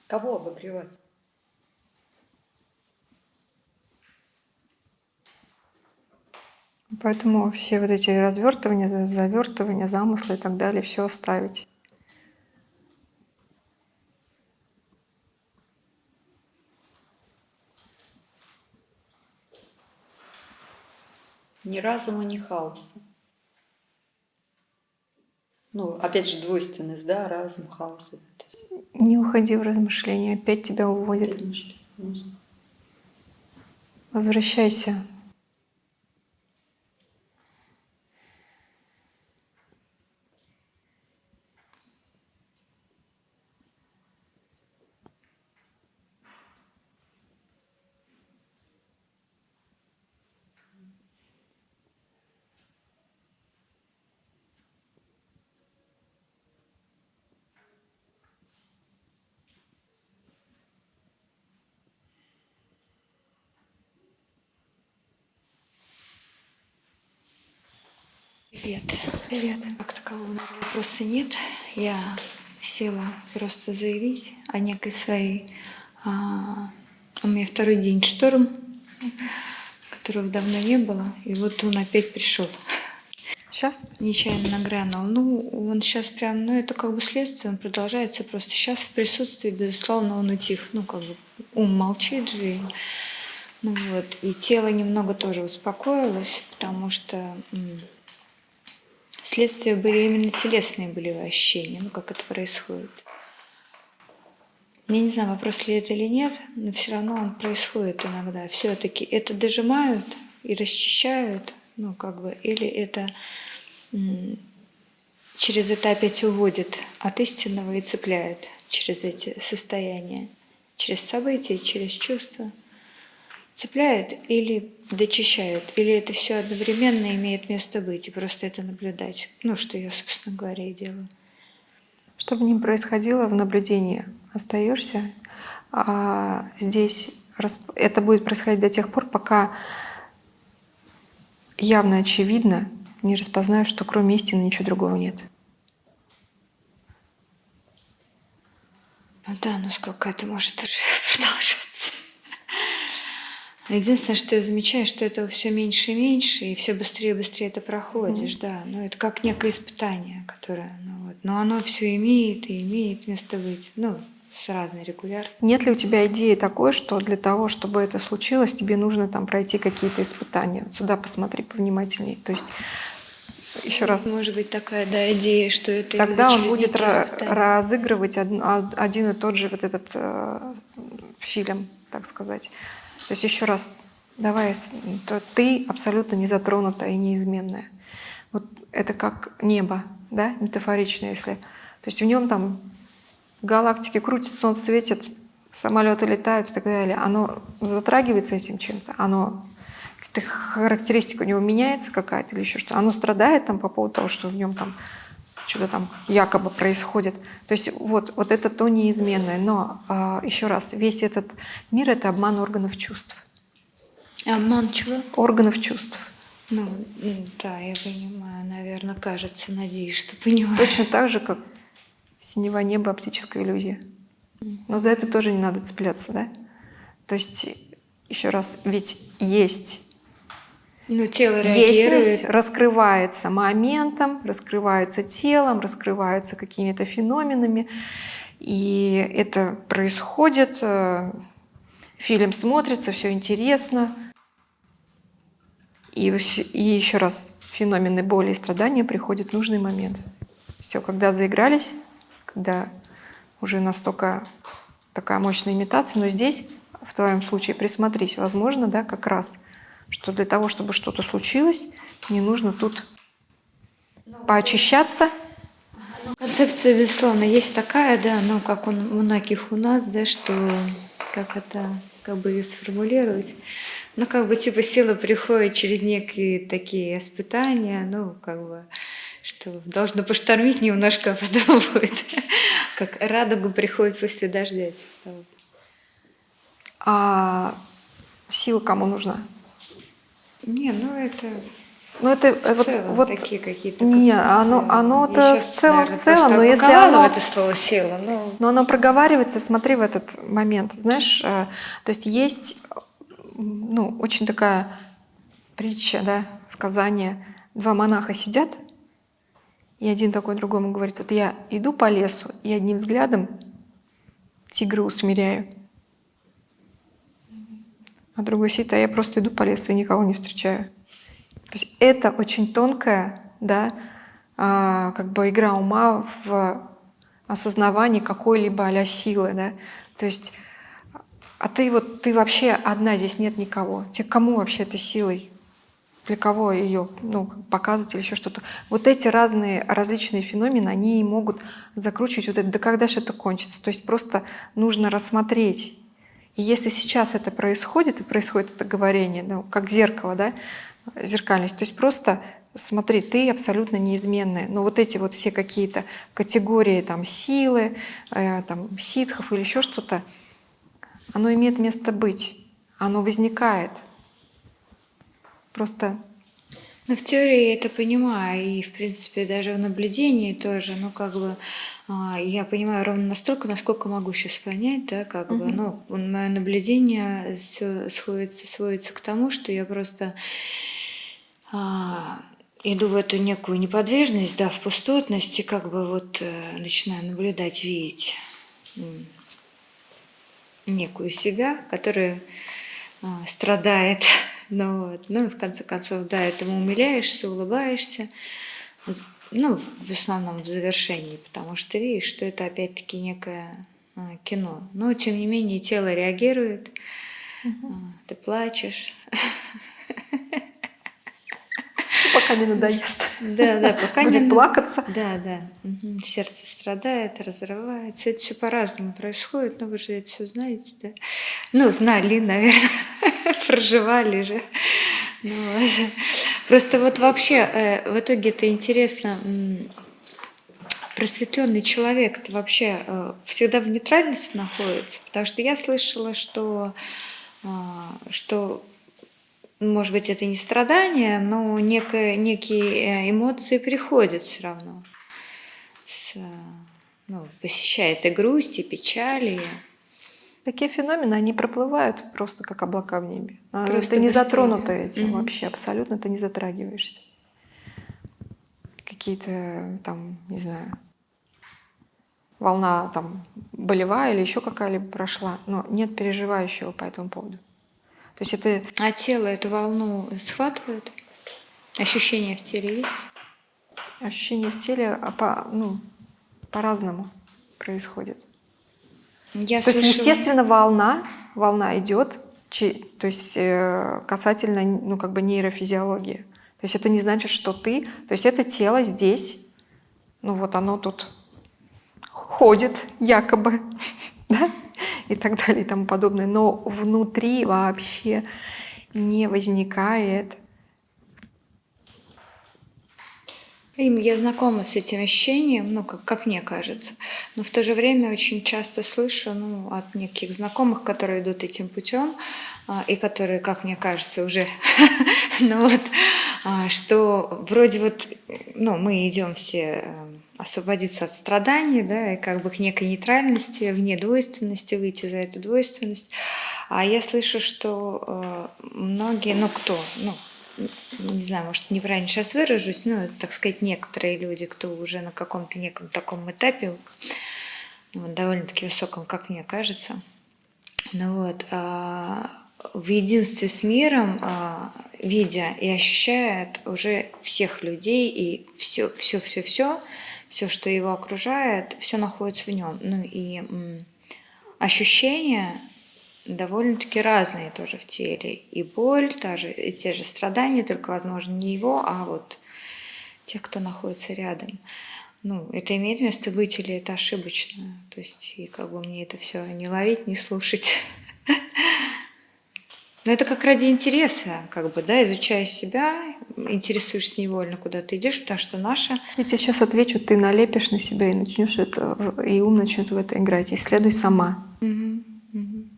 Кого обогревать? Поэтому все вот эти развертывания, за- завертывания, замыслы и так далее, все оставить. Ни разума, ни хаоса. Ну, опять же, двойственность, да, разум, хаос. Не уходи в размышления, опять тебя уводит. Возвращайся. Привет. Привет. Как такового наверное, вопроса нет. Я села просто заявить о некой своей... а, у меня второй день шторм, которого давно не было, и вот он опять пришел. Сейчас? Нечаянно нагрянул. Ну, он сейчас прям, ну, это как бы следствие, он продолжается. Просто сейчас в присутствии, безусловно, он утих. Ну, как бы ум молчит же. Ну вот. И тело немного тоже успокоилось, потому что м, следствия были именно телесные были ощущения, ну, как это происходит. Я не знаю, вопрос ли это или нет, но все равно он происходит иногда. Все-таки это дожимают и расчищают, ну, как бы, или это через это опять уводит от истинного и цепляет через эти состояния, через события, через чувства. Цепляет или дочищают, или это все одновременно имеет место быть, и просто это наблюдать. Ну, что я, собственно говоря, и делаю. Что бы ни происходило в наблюдении, остаешься. А здесь это будет происходить до тех пор, пока явно очевидно не распознаешь, что кроме истины ничего другого нет. Ну да, но сколько это может [LAUGHS] продолжаться? Единственное, что я замечаю, что этого все меньше и меньше, и все быстрее и быстрее это проходишь, да. Но это как некое испытание, которое, ну вот, но оно все имеет и имеет место быть, ну, с разной регулярностью. Нет ли у тебя идеи такой, что для того, чтобы это случилось, тебе нужно там пройти какие-то испытания? Вот Сюда посмотри повнимательнее. То есть еще раз, Может быть такая, да, идея, что это тогда он будет разыгрывать од- од- один и тот же вот этот э, фильм, так сказать. То есть еще раз, давай, ты абсолютно не затронутая и неизменная. Вот это как небо, да, метафорично, если. То есть в нем там галактики крутятся, солнце светит, самолеты летают и так далее. Оно затрагивается этим чем-то, оно характеристика у него меняется какая-то или еще что. Оно страдает там по поводу того, что в нем там что-то там якобы происходит. То есть вот, вот это то неизменное. Но а, еще раз, весь этот мир — это обман органов чувств. Обман чего? Органов чувств. Ну, да, я понимаю, наверное, кажется, надеюсь, что понимаю. Точно так же, как синего неба, оптическая иллюзия. Но за это тоже не надо цепляться, да? То есть, еще раз, ведь есть Ну, тело реагирует. Раскрывается моментом, раскрывается телом, раскрывается какими-то феноменами. И это происходит, э, фильм смотрится, все интересно. И, и еще раз, феномены боли и страдания приходят в нужный момент. Все, когда заигрались, когда уже настолько такая мощная имитация, но здесь, в твоем случае, присмотрись, возможно, да, как раз, что для того, чтобы что-то случилось, не нужно тут поочищаться, Концепция, безусловно, есть такая, да, но как у многих у нас, да, что как это, как бы ее сформулировать, ну, как бы типа сила приходит через некие такие испытания, ну, как бы, что должно поштормить немножко, [LAUGHS] а потом будет, как радуга приходит после дождя, типа того. а сила кому нужна? Не, ну это Ну это в вот, целом вот такие какие-то не, оно, оно Я то в целом, в наверное, целом, просто но если оно, в это слово сила, но но оно проговаривается, смотри в этот момент, знаешь, э, то есть есть, ну, очень такая притча, да, сказание, два монаха сидят, и один такой другому говорит, вот я иду по лесу, и одним взглядом тигра усмиряю. А другой сидит, а я просто иду по лесу и никого не встречаю. То есть это очень тонкая, да, а, как бы игра ума в осознавании какой-либо а силы, да. То есть, а ты вот, ты вообще одна, здесь нет никого. Тебе кому вообще этой силой? Для кого ее ну, показывать или еще что-то? Вот эти разные, различные феномены, они могут закручивать вот это, да когда же это кончится? То есть просто нужно рассмотреть. И если сейчас это происходит, и происходит это говорение, ну, как зеркало, да, зеркальность, то есть просто смотри, ты абсолютно неизменная. Но вот эти вот все какие-то категории там силы, э, там ситхов или еще что-то, оно имеет место быть, оно возникает. Просто Ну, в теории я это понимаю, и, в принципе, даже в наблюдении тоже, ну, как бы, а, я понимаю ровно настолько, насколько могу сейчас понять, да, как бы, ну, мое наблюдение все сходится, сводится к тому, что я просто а, иду в эту некую неподвижность, да, в пустотность, и как бы вот э, начинаю наблюдать, видеть некую себя, которая а, страдает. Ну, вот. ну и в конце концов, да, этому умиляешься, улыбаешься. Ну, в основном в завершении, потому что видишь, что это опять-таки некое а, кино. Но, тем не менее, тело реагирует, а, ты плачешь. [LAUGHS] пока не надоест. Да, да, [LAUGHS] пока не Будет на- плакаться. Да, да. Сердце страдает, разрывается. Это все по-разному происходит, но вы же это все знаете, да? Ну, знали, наверное, [LAUGHS] проживали же. Ну. [LAUGHS] Просто вот вообще э, в итоге это интересно. Просветленный человек это вообще э, всегда в нейтральности находится, потому что я слышала, что а, что может быть, это не страдание, но некое, некие э, эмоции приходят все равно. С, э, ну, посещает и грусть, и печаль, и Такие феномены, они проплывают просто как облака в небе. А Просто ты не затронута этим Мгм. вообще, абсолютно ты не затрагиваешься. Какие-то там, не знаю, волна там болевая или еще какая-либо прошла, но нет переживающего по этому поводу. То есть это А тело эту волну схватывает? Ощущения в теле есть? ощущение в теле а по, ну, по-разному происходит. Я То есть, слышала- естественно, волна, волна идет, то есть э, касательно, ну, как бы нейрофизиологии. То есть это не значит, что ты, то есть это тело здесь, ну вот оно тут ходит якобы, [LAUGHS] да, и так далее и тому подобное, но внутри вообще не возникает Им я знакома с этим ощущением, ну, как, как мне кажется. Но в то же время очень часто слышу ну, от неких знакомых, которые идут этим путем, а, и которые, как мне кажется, уже, [LAUGHS] ну вот, а, что вроде вот, ну, мы идем все э, освободиться от страданий, да, и как бы к некой нейтральности, вне двойственности, выйти за эту двойственность. А я слышу, что э, многие, ну кто, ну, не знаю, может, неправильно сейчас выражусь, но, так сказать, некоторые люди, кто уже на каком-то неком таком этапе, вот, довольно-таки высоком, как мне кажется, ну вот, а, в единстве с миром, а, видя и ощущает уже всех людей и все, все, что его окружает, все находится в нем. Ну и ощущения довольно-таки разные тоже в теле. И боль, та же, и те же страдания, только, возможно, не его, а вот те, кто находится рядом. Ну, это имеет место быть или это ошибочно? То есть, и как бы мне это все не ловить, не слушать. [LAUGHS] Но это как ради интереса, как бы, да, изучая себя, интересуешься невольно, куда ты идешь, потому что наша... Я тебе сейчас отвечу, ты налепишь на себя и начнешь это, и ум начнет в это играть. Исследуй сама. Мгм, мгм.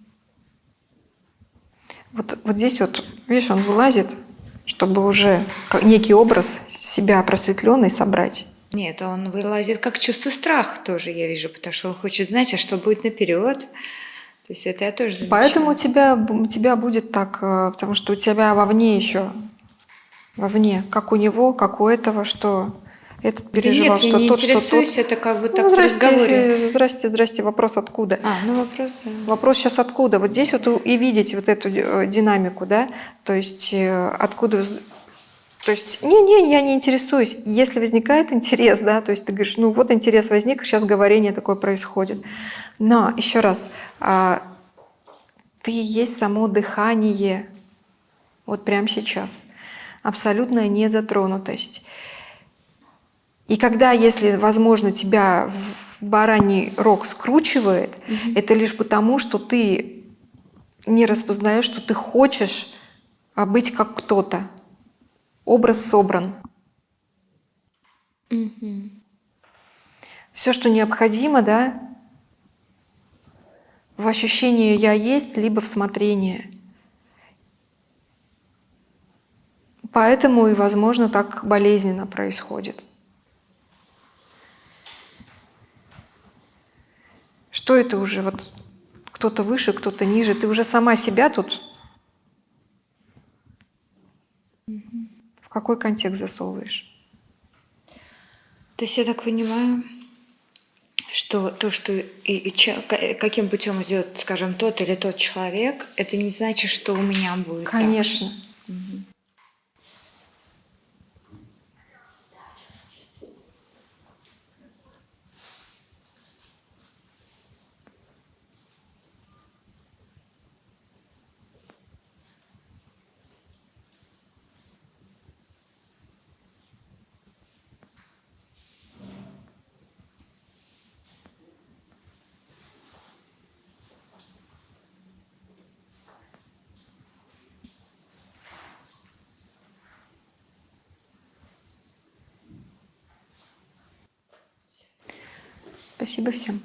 Вот, вот здесь вот, видишь, он вылазит, чтобы уже некий образ себя просветленный собрать. Нет, он вылазит как чувство страха тоже, я вижу, потому что он хочет знать, а что будет наперед. То есть это я тоже замечаю. Поэтому у тебя, у тебя будет так, э, потому что у тебя вовне еще, вовне, как у него, как у этого, что этот переживал, нет, я что не тот, что тот. интересуюсь, это как бы так Ну, в разговоре. здрасте, здрасте, здрасте, вопрос откуда? А, ну вопрос, да. Вопрос сейчас откуда? Вот здесь вот и видите вот эту э, динамику, да? То есть э, откуда... То есть, не-не, я не интересуюсь. Если возникает интерес, да, то есть ты говоришь, ну вот интерес возник, сейчас говорение такое происходит. Но, еще раз, а, ты есть само дыхание, вот прямо сейчас. Абсолютная незатронутость. И когда, если, возможно, тебя в бараний рог скручивает, это лишь потому, что ты не распознаешь, что ты хочешь а, быть как кто-то. Образ собран. Все, что необходимо, да, в ощущении «я есть», либо в смотрении. Поэтому и, возможно, так болезненно происходит. Что это уже? Вот кто-то выше, кто-то ниже. Ты уже сама себя тут в какой контекст засовываешь? То есть я так понимаю, что то, что и, и ча- ка- каким путем идет, скажем, тот или тот человек, это не значит, что у меня будет. так Спасибо всем.